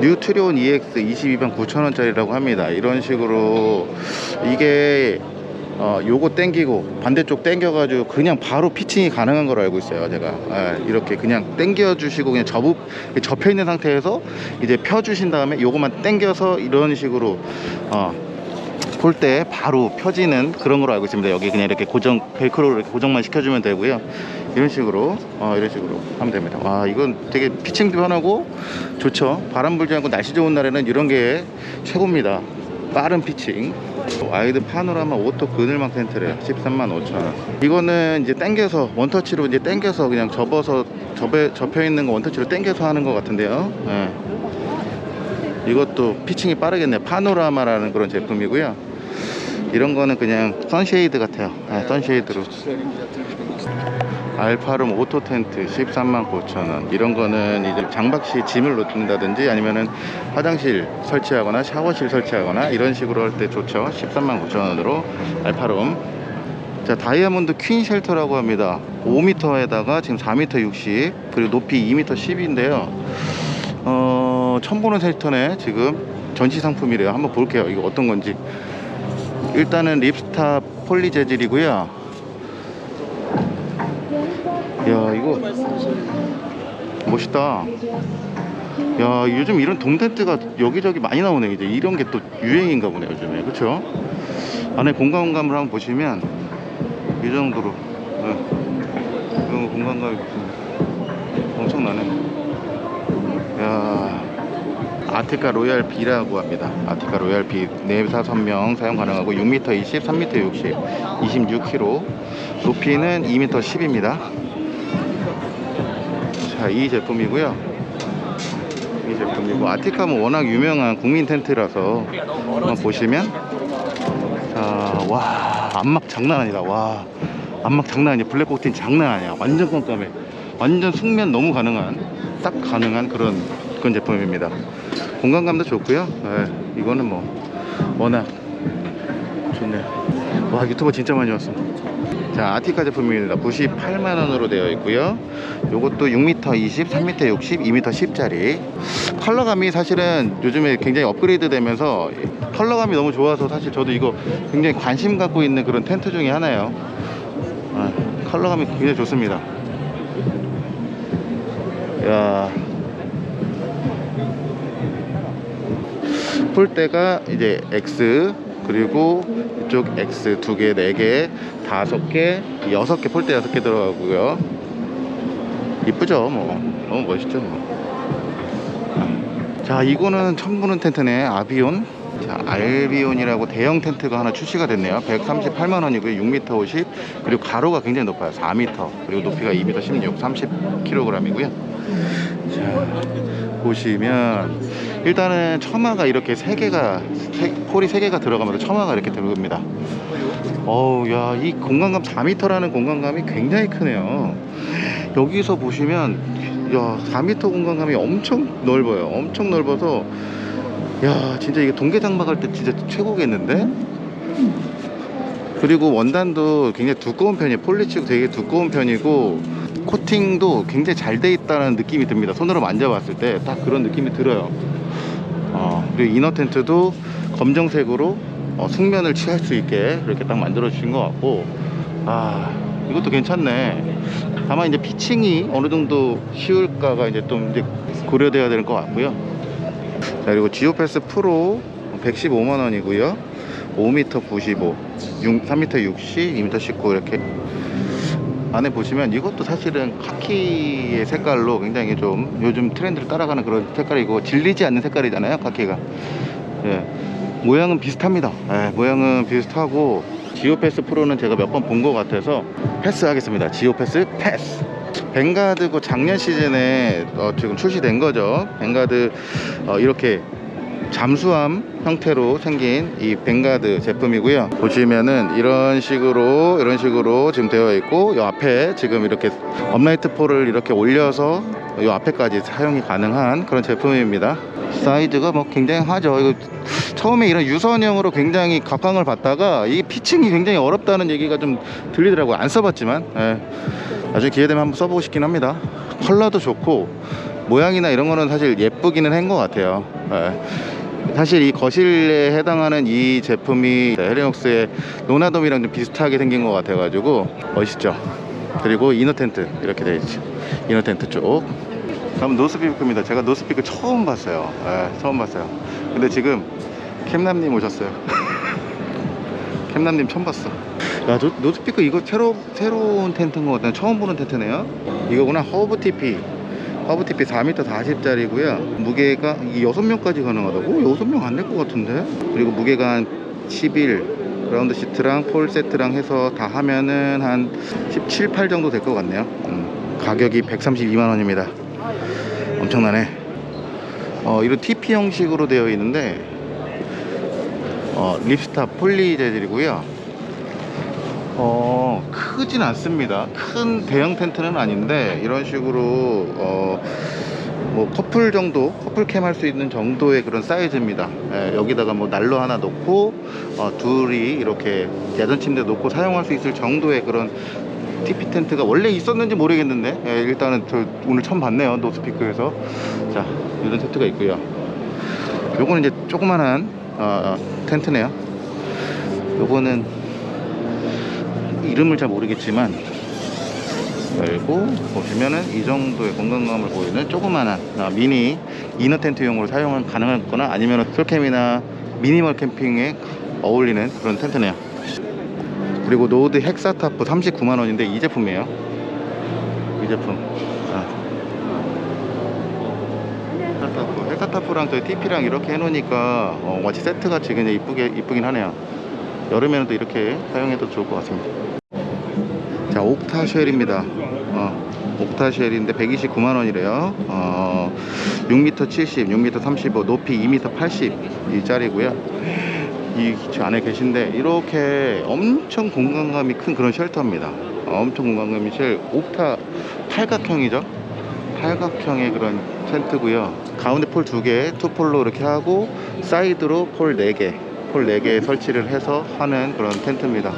뉴트리온 EX 22만 9천원짜리라고 합니다. 이런 식으로 이게 어, 요거 땡기고 반대쪽 땡겨가지고 그냥 바로 피칭이 가능한 걸로 알고 있어요. 제가 예, 이렇게 그냥 땡겨 주시고 그냥 접ып 접혀 있는 상태에서 이제 펴 주신 다음에 요거만 땡겨서 이런 식으로 어, 볼때 바로 펴지는 그런 걸로 알고 있습니다. 여기 그냥 이렇게 고정 벨크로 이렇게 고정만 시켜주면 되고요. 이런 식으로 어, 이런 식으로 하면 됩니다. 와 이건 되게 피칭도 편하고 좋죠. 바람 불지 않고 날씨 좋은 날에는 이런 게 최고입니다. 빠른 피칭. 와이드 파노라마 오토 그늘막 텐트래요. 13만 5천 원. 이거는 이제 당겨서 원터치로 이제 당겨서 그냥 접어서 접에 접혀 있는 거 원터치로 당겨서 하는 것 같은데요. 예. 이것도 피칭이 빠르겠네요. 파노라마라는 그런 제품이고요. 이런 거는 그냥 sunshade 같아요. 네, sunshade로. 알파룸 오토 텐트 13만 9천 원. 이런 거는 이제 장박 시 짐을 놓는다든지 아니면은 화장실 설치하거나 샤워실 설치하거나 이런 식으로 할 때 좋죠. 13만 9천 원으로 알파룸. 자, 다이아몬드 퀸 shelter라고 합니다. 5m에다가 지금 4m 60 그리고 높이 2m 10인데요. 어, 처음 보는 shelter네 지금 전시 상품이래요. 한번 볼게요. 이거 어떤 건지. 일단은 ripstop poly 재질이고요. 야 이거 멋있다. 야 요즘 이런 돔 텐트가 여기저기 많이 나오네. 이제 이런 게 또 유행인가 보네 요즘에. 그렇죠? 안에 공간감을 한번 보시면 이 정도로 네. 이런 거 공간감이 엄청나네. 야 아티카 로얄 B라고 합니다. 아티카 로얄 B 내사 선명 사용 가능하고 6m 20, 3m 60, 26kg. 높이는 2m 10입니다. 자, 이 제품이고요. 이 제품이고 아티카는 워낙 유명한 국민 텐트라서 한번 보시면 자, 와, 안막 장난 아니다. 와, 안막 장난 아니야. 블랙 코팅 장난 아니야. 완전 깜깜해. 완전 숙면 너무 가능한, 딱 가능한 그런 그런 제품입니다. 공간감도 좋고요. 네, 이거는 뭐 워낙 좋네요. 와, 유튜버 진짜 많이 왔어. 자, 아티카 제품입니다. 98만 원으로 되어 있고요. 요것도 6m 20, 3m 60, 2m 10짜리. 컬러감이 사실은 요즘에 굉장히 업그레이드 되면서 컬러감이 너무 좋아서 사실 저도 이거 굉장히 관심 갖고 있는 그런 텐트 중에 하나예요. 아, 컬러감이 굉장히 좋습니다. 야. 폴대가 이제 X 그리고 이쪽 X 두 개, 네 개, 다섯 개, 여섯 개 폴대 여섯 개 들어가고요. 이쁘죠, 뭐 너무 멋있죠, 뭐. 자, 이거는 처음 보는 텐트네, 아비온. 자, 알비온이라고 대형 텐트가 하나 출시가 됐네요. 138만 원이고요. 6m 50 그리고 가로가 굉장히 높아요. 4m 그리고 높이가 2m 16, 30kg이고요. 자, 보시면 일단은 처마가 이렇게 세 개가 세- 폴이 세 개가 들어가면서 처마가 이렇게 들어갑니다. 어우 야이 공간감 4m라는 공간감이 굉장히 크네요. 여기서 보시면 야 4m 공간감이 엄청 넓어요. 엄청 넓어서 야 진짜 이게 동계 장박할 때 진짜 최고겠는데? 그리고 원단도 굉장히 두꺼운 편이에요. 폴리치고 되게 두꺼운 편이고 코팅도 굉장히 잘 돼 있다는 느낌이 듭니다. 손으로 만져봤을 때 딱 그런 느낌이 들어요. 어, 그리고 이너 텐트도 검정색으로 어, 숙면을 취할 수 있게 그렇게 딱 만들어 주신 것 같고 아 이것도 괜찮네. 다만 이제 피칭이 어느 정도 쉬울까가 이제 좀 이제 고려돼야 될것 같고요. 자 그리고 지오패스 프로 115만 원이고요. 5m 95, 6, 3m 60, 2m 19 이렇게 안에 보시면 이것도 사실은 카키의 색깔로 굉장히 좀 요즘 트렌드를 따라가는 그런 색깔이고 질리지 않는 색깔이잖아요 카키가. 예. 모양은 비슷합니다. 예, 모양은 비슷하고 지오패스 프로는 제가 몇 번 본 것 같아서 패스하겠습니다. 지오패스 패스. 벵가드고 작년 시즌에 어, 지금 출시된 거죠. 벵가드 어, 이렇게 잠수함 형태로 생긴 이 벵가드 제품이고요. 보시면은 이런 식으로 이런 식으로 지금 되어 있고 이 앞에 지금 이렇게 upright pole을 이렇게 올려서 이 앞에까지 사용이 가능한 그런 제품입니다. 사이즈가 뭐 굉장하죠. 이거 처음에 이런 유선형으로 굉장히 각광을 받다가 이 피칭이 굉장히 어렵다는 얘기가 좀 들리더라고요. 안 써봤지만. 예. 나중에 기회 되면 한번 써보고 싶긴 합니다. 컬러도 좋고 모양이나 이런 거는 사실 예쁘기는 한 것 같아요. 예. 사실 이 거실에 해당하는 이 제품이 헬리녹스의 노나돔이랑 좀 비슷하게 생긴 것 같아 가지고 멋있죠? 그리고 inner 텐트 이렇게 되어 있죠 inner 텐트 쪽. 다음 노스피크입니다. 제가 노스피크 처음 봤어요. 예, 처음 봤어요. 근데 지금 캠남님 오셨어요. (laughs) 캠남님 처음 봤어. 야 노, 노스피크 이거 새로, 새로운 텐트인 것 같아요. 처음 보는 텐트네요. 이거구나 허브 tipi tipi 4m 40짜리고요. 무게가 이게 6명까지 가능하다고? 6명 안 될 것 같은데? 그리고 무게가 한 11 라운드 시트랑 pole 세트랑 해서 다 하면은 한 17, 8 정도 될 것 같네요. 음, 가격이 132만 원입니다. 엄청나네. 어, 이런 tipi 형식으로 되어 있는데 어, 립스타 폴리 재질이고요 어, 크진 않습니다. 큰 대형 텐트는 아닌데 이런 식으로 어, 뭐 커플 정도, 커플캠 할 수 있는 정도의 그런 사이즈입니다. 예, 여기다가 뭐 난로 하나 놓고 어, 둘이 이렇게 야전 침대 놓고 사용할 수 있을 정도의 그런 TP 텐트가 원래 있었는지 모르겠는데 예, 일단은 저 오늘 처음 봤네요 노스피크에서 자 이런 텐트가 있고요. 요거는 이제 조그만한 어, 텐트네요. 요거는 이름을 잘 모르겠지만 열고 보시면은 이 정도의 공간감을 보이는 조그만한 아, 미니 inner 텐트용으로 사용은 가능하거나 아니면 솔캠이나 미니멀 캠핑에 어울리는 그런 텐트네요. 그리고 노드 hexa tarp 39만원인데 이 제품이에요. 이 제품. 아. 헥사타프 헥사타프랑 저희 TP랑 이렇게 해놓으니까 어, 마치 세트같이 그냥 이쁘게 이쁘긴 하네요 여름에는 또 이렇게 사용해도 좋을 것 같습니다. 자 옥타 쉘입니다. 어, 옥타 쉘인데 129만원이래요. 어, 6m 70 6m 35 높이 2m 80이 짤이고요. 이 안에 계신데 이렇게 엄청 공간감이 큰 그런 쉘터입니다. 어, 엄청 공간감이 쉘 옥타 팔각형이죠? 팔각형의 그런 텐트고요. 가운데 pole 두개 two pole로 이렇게 하고 사이드로 pole 4개 pole 4개 설치를 해서 하는 그런 텐트입니다.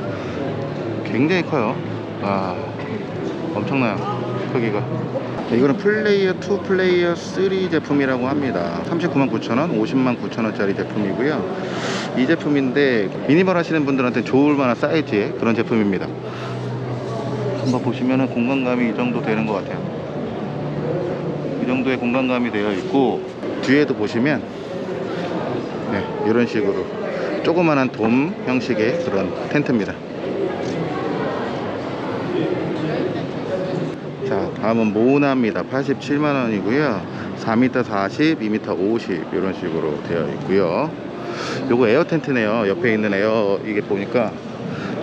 굉장히 커요. 아 엄청나요 크기가. 이거는 플레이어 2 플레이어 3 제품이라고 합니다. 39만 9천원 50만 9천원짜리 제품이고요. 이 제품인데 미니멀 하시는 분들한테 좋을 만한 사이즈의 그런 제품입니다. 한번 보시면은 공간감이 이 정도 되는 것 같아요. 이 정도의 공간감이 되어 있고 뒤에도 보시면 네, 이런 식으로 조그만한 돔 형식의 그런 텐트입니다. 자 다음은 모나입니다. 87만원이고요. 4m 40 2m 50 이런 식으로 되어 있고요. 요거 에어 텐트네요. 옆에 있는 에어 이게 보니까.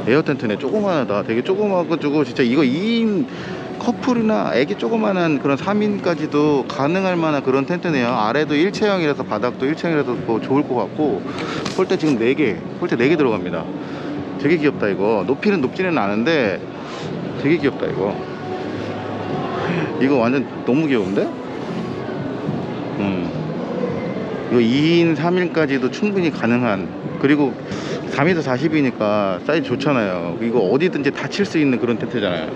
에어 텐트네. 조그만하다. 되게 조그마가지고 진짜 이거 2인 커플이나 애기 조그만한 그런 3인까지도 가능할 만한 그런 텐트네요. 아래도 일체형이라서 바닥도 일체형이라서 뭐 좋을 것 같고 폴대 지금 4개 폴대 4개 들어갑니다. 되게 귀엽다 이거. 높이는 높지는 않은데 되게 귀엽다 이거. 이거 완전 너무 귀여운데? 음. 이거 2인 3인까지도 충분히 가능한. 그리고 4m 40이니까 사이즈 좋잖아요. 이거 어디든지 다 칠 수 있는 그런 텐트잖아요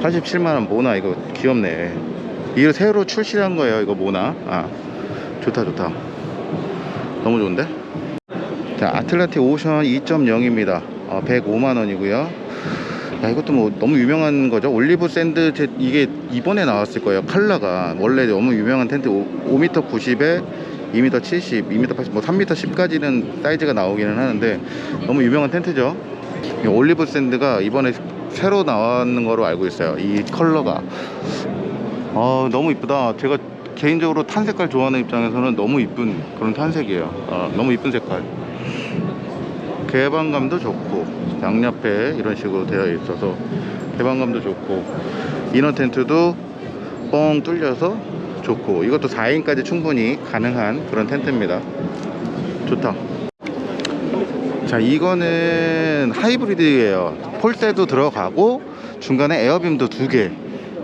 87만원 모나 이거 귀엽네. 이거 새로 출시한 거예요 이거 모나. 아 좋다 좋다. 너무 좋은데? 자 아틀란틱 오션 2.0입니다. 어, 105만원이고요. 야 이것도 뭐 너무 유명한 거죠? olive sand 제, 이게 이번에 나왔을 거예요 컬러가. 원래 너무 유명한 텐트 5, 5m 90에 2m 70, 2m 80, 뭐 3m 10까지는 사이즈가 나오기는 하는데 너무 유명한 텐트죠. 이 올리브 샌드가 이번에 새로 나왔는 거로 알고 있어요. 이 컬러가 아 너무 이쁘다. 제가 개인적으로 탄 색깔 좋아하는 입장에서는 너무 이쁜 그런 탄색이에요. 아, 너무 이쁜 색깔. 개방감도 좋고 양옆에 이런 식으로 되어 있어서 개방감도 좋고 이너 텐트도 뻥 뚫려서 좋고 이것도 4인까지 충분히 가능한 그런 텐트입니다. 좋다. 자 이거는 하이브리드예요. 폴대도 들어가고 중간에 에어빔도 두 개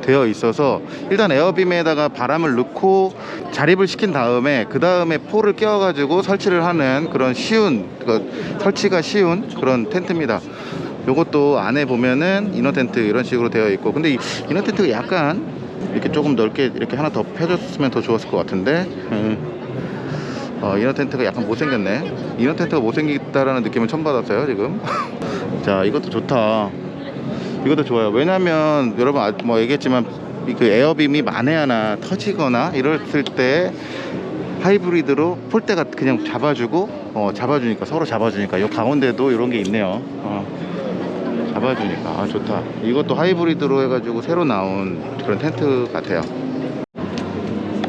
되어 있어서 일단 에어빔에다가 바람을 넣고 자립을 시킨 다음에 그 다음에 폴을 끼워 가지고 설치를 하는 그런 쉬운 그 설치가 쉬운 그런 텐트입니다. 요것도 안에 보면은 이너 텐트 이런 식으로 되어 있고 근데 이 이너 텐트가 약간 이렇게 조금 넓게 이렇게 하나 더 펴줬으면 더 좋았을 것 같은데. 음. 어, 이너 텐트가 약간 못생겼네. 이너 텐트가 못생겼다라는 느낌을 처음 받았어요, 지금. (laughs) 자, 이것도 좋다. 이것도 좋아요. 왜냐면, 여러분, 아, 뭐 얘기했지만, 이그 에어빔이 만에 하나 터지거나 이랬을 때 하이브리드로 폴대가 그냥 잡아주고, 어, 잡아주니까, 서로 잡아주니까, 요 가운데도 이런 게 있네요. 어, 잡아주니까. 아, 좋다. 이것도 하이브리드로 해가지고 새로 나온 그런 텐트 같아요.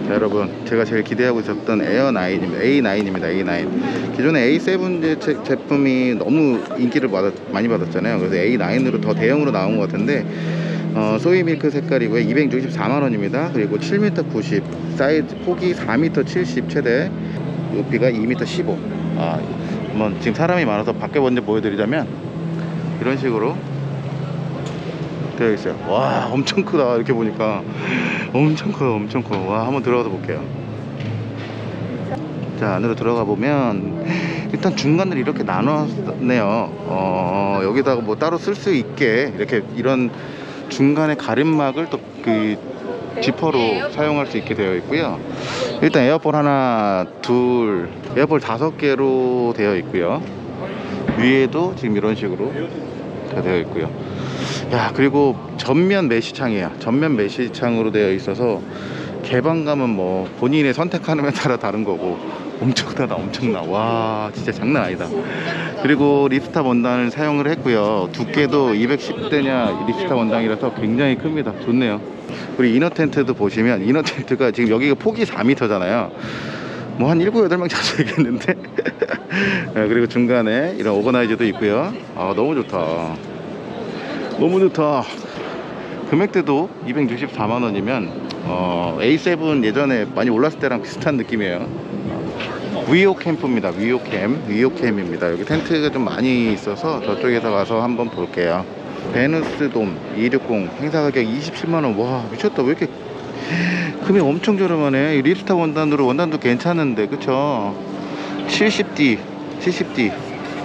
자, 여러분 제가 제일 기대하고 있었던 에어9입니다. A9입니다 A9 기존에 A7 제, 제- 제품이 너무 인기를 받았, 많이 받았잖아요. 그래서 A9으로 더 대형으로 나온 것 같은데 어, 소이 밀크 색깔이고요 264만원입니다. 그리고 7m 90 사이즈 폭이 4m 70 최대 높이가 2m 15 아, 한번 지금 사람이 많아서 밖에 먼저 보여드리자면 이런 식으로 되어 있어요 와 엄청 크다. 이렇게 보니까 엄청 커요 엄청 커와 한번 들어가서 볼게요. 자 안으로 들어가 보면 일단 중간을 이렇게 나눴네요. 어 여기다가 뭐 따로 쓸 수 있게 이렇게 이런 중간에 가림막을 또 그 지퍼로 사용할 수 있게 되어 있고요. 일단 air pole 하나 둘 air pole 다섯 개로 되어 있고요. 위에도 지금 이런 식으로 다 되어 있고요 야 그리고 전면 메시창이에요 전면 메시창으로 되어 있어서 개방감은 뭐 본인의 선택하는 에 (laughs) 따라 다른 거고 엄청나다 엄청나. 와 진짜 장난 아니다. 그리고 ripstop 원단을 사용을 했고요. 두께도 210데니어 ripstop 원단이라서 굉장히 큽니다. 좋네요. 그리고 이너 텐트도 보시면 이너 텐트가 지금 여기가 폭이 4m잖아요. 뭐 한 7, 8명 자주 (laughs) 되겠는데? (laughs) 네, 그리고 중간에 이런 오거나이저도 있고요. 아 너무 좋다 너무 좋다. 금액대도 264만원이면 어, A7 예전에 많이 올랐을 때랑 비슷한 느낌이에요. 위오 캠프입니다. 위오 캠 위오 캠입니다. 여기 텐트가 좀 많이 있어서 저쪽에서 가서 한번 볼게요. 베누스 돔 260 행사 가격 27만원. 와 미쳤다. 왜 이렇게 금액 엄청 저렴하네. 이 ripstop 원단으로 원단도 괜찮은데 그쵸? 70D 70D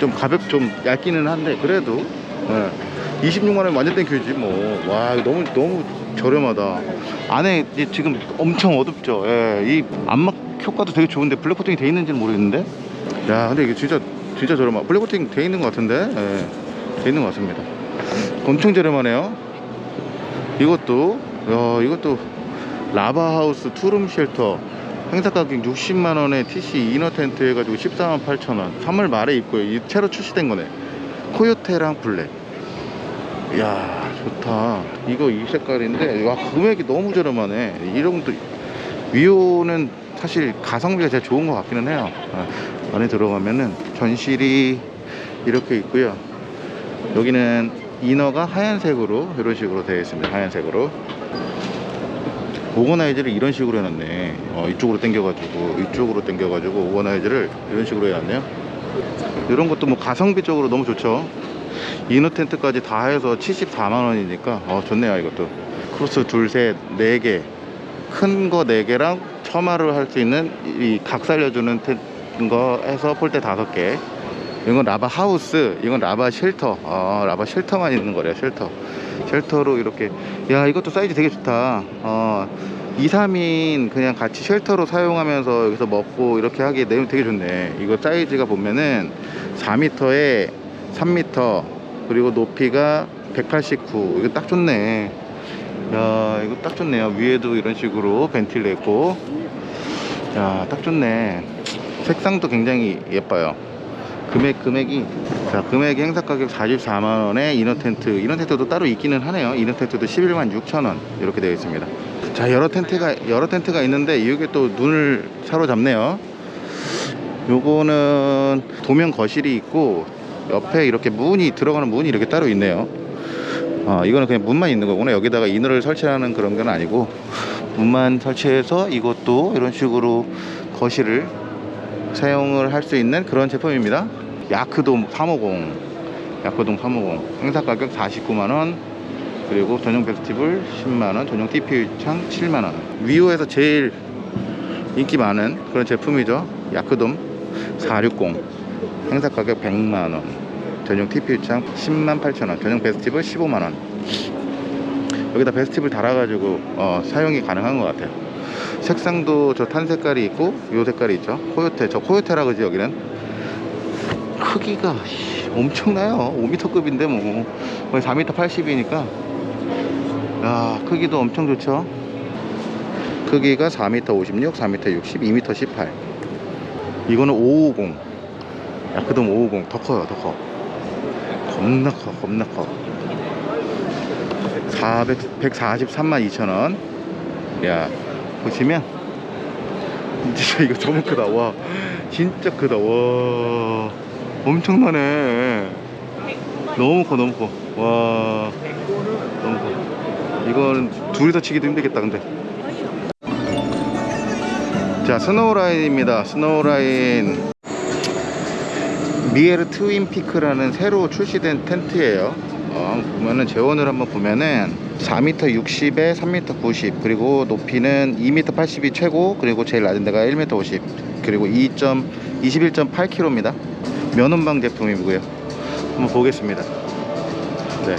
좀 가볍 좀 얇기는 한데 그래도 네. 26만원 완전 thank you지 뭐 와 너무 너무 저렴하다. 안에 지금 엄청 어둡죠. 예, 이 안막 효과도 되게 좋은데 블랙 코팅이 돼 있는지는 모르겠는데? 야 근데 이게 진짜 진짜 저렴하 블랙 코팅 돼 있는 것 같은데? 예, 돼 있는 것 같습니다. 엄청 저렴하네요. 이것도 야 이것도 라바하우스 투룸 shelter. 행사 가격 60만원에 TC inner 텐트 해가지고 14만 8천원. 3월 말에 입고요 이 새로 출시된 거네. 코요테랑 블랙 이야 좋다. 이거 이 색깔인데 와 금액이 너무 저렴하네. 이런 것도 위오는 사실 가성비가 제일 좋은 것 같기는 해요. 아, 안에 들어가면은 전실이 이렇게 있고요. 여기는 이너가 하얀색으로 이런 식으로 되어 있습니다. 하얀색으로. 오거나이즈를 이런 식으로 해놨네. 어, 이쪽으로 당겨가지고 이쪽으로 당겨가지고 오거나이즈를 이런 식으로 해놨네요. 이런 것도 뭐 가성비 적으로 너무 좋죠 이너 텐트까지 다 해서 74만원이니까 어 좋네요 이것도. 크로스 둘셋네 개. 큰거 4개랑 처마를 할 수 있는 이 각 살려주는 텐- 거 해서 폴대 5개. 이건 라바 하우스 이건 라바 shelter. 어 라바 shelter만 있는 거래요 shelter. shelter로 이렇게. 야 이것도 사이즈 되게 좋다. 어 2, 3인 그냥 같이 shelter로 사용하면서 여기서 먹고 이렇게 하기에 내용 되게 좋네. 이거 사이즈가 보면은 4m에 3m 그리고 높이가 189 이거 딱 좋네 야 이거 딱 좋네요 위에도 이런 식으로 벤틸 냈고 야, 딱 좋네. 색상도 굉장히 예뻐요. 금액, 금액이. 자, 금액이 행사 가격 44만원에 이너 텐트. 이너 텐트도 따로 있기는 하네요. 이너 텐트도 11만 6천원. 이렇게 되어 있습니다. 자, 여러 텐트가, 여러 텐트가 있는데, 이게 또 눈을 사로잡네요. 요거는 도면 거실이 있고, 옆에 이렇게 문이, 들어가는 문이 이렇게 따로 있네요. 어, 이거는 그냥 문만 있는 거구나. 여기다가 이너를 설치하는 그런 건 아니고, 문만 설치해서 이것도 이런 식으로 거실을 사용을 할 수 있는 그런 제품입니다. 야크돔 350, 야크돔 350 행사 가격 49만원, 그리고 전용 페스티벌 10만원, 전용 TPU 창 7만원. 위오에서 제일 인기 많은 그런 제품이죠. 야크돔 460 행사 가격 100만원, 전용 TPU 창 10만 8천원, 전용 페스티벌 15만원. 여기다 베스티블 달아가지고 어, 사용이 가능한 것 같아요. 색상도 저 탄 색깔이 있고 요 색깔이 있죠. 코요테 저 코요테라 그지 여기는 크기가 씨, 엄청나요. 5m급인데 뭐 거의 4m 80이니까 야 크기도 엄청 좋죠. 크기가 4m 56, 4m 60, 2m 18. 이거는 550. 야크돔 550 더 커요, 더 커. 겁나 커, 겁나 커. 400, 143만 2천원. 야 보시면. 진짜 이거 너무 크다 와. 진짜 크다 와. 엄청나네. 너무 커 너무 커 와. 너무 커. 이거는 둘이서 치기도 힘들겠다 근데. 자 스노우라인입니다. 스노우라인 미에르 트윈피크라는 새로 출시된 텐트예요. 어, 보면은 제원을 한번 보면은 4m 60에 3m 90 그리고 높이는 2m 80이 최고 그리고 제일 낮은 데가 1m 50 그리고 21.8kg입니다. 면원방 제품이고요. 한번 보겠습니다. 네.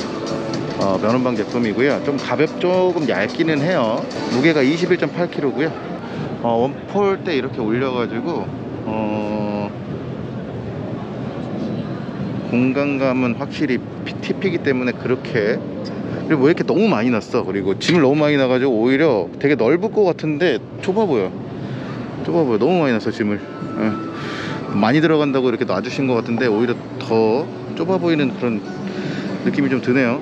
어, 면원방 제품이고요. 좀 가볍 조금 얇기는 해요. 무게가 21.8kg고요. 어, 원폴 때 이렇게 올려가지고 어, 공간감은 확실히 피- TP이기 때문에 그렇게. 그리고 왜 이렇게 너무 많이 났어? 그리고 짐을 너무 많이 나가지고 오히려 되게 넓을 것 같은데 좁아 보여. 좁아 보여. 너무 많이 났어 짐을. 예. 많이 들어간다고 이렇게 놔주신 것 같은데 오히려 더 좁아 보이는 그런 느낌이 좀 드네요.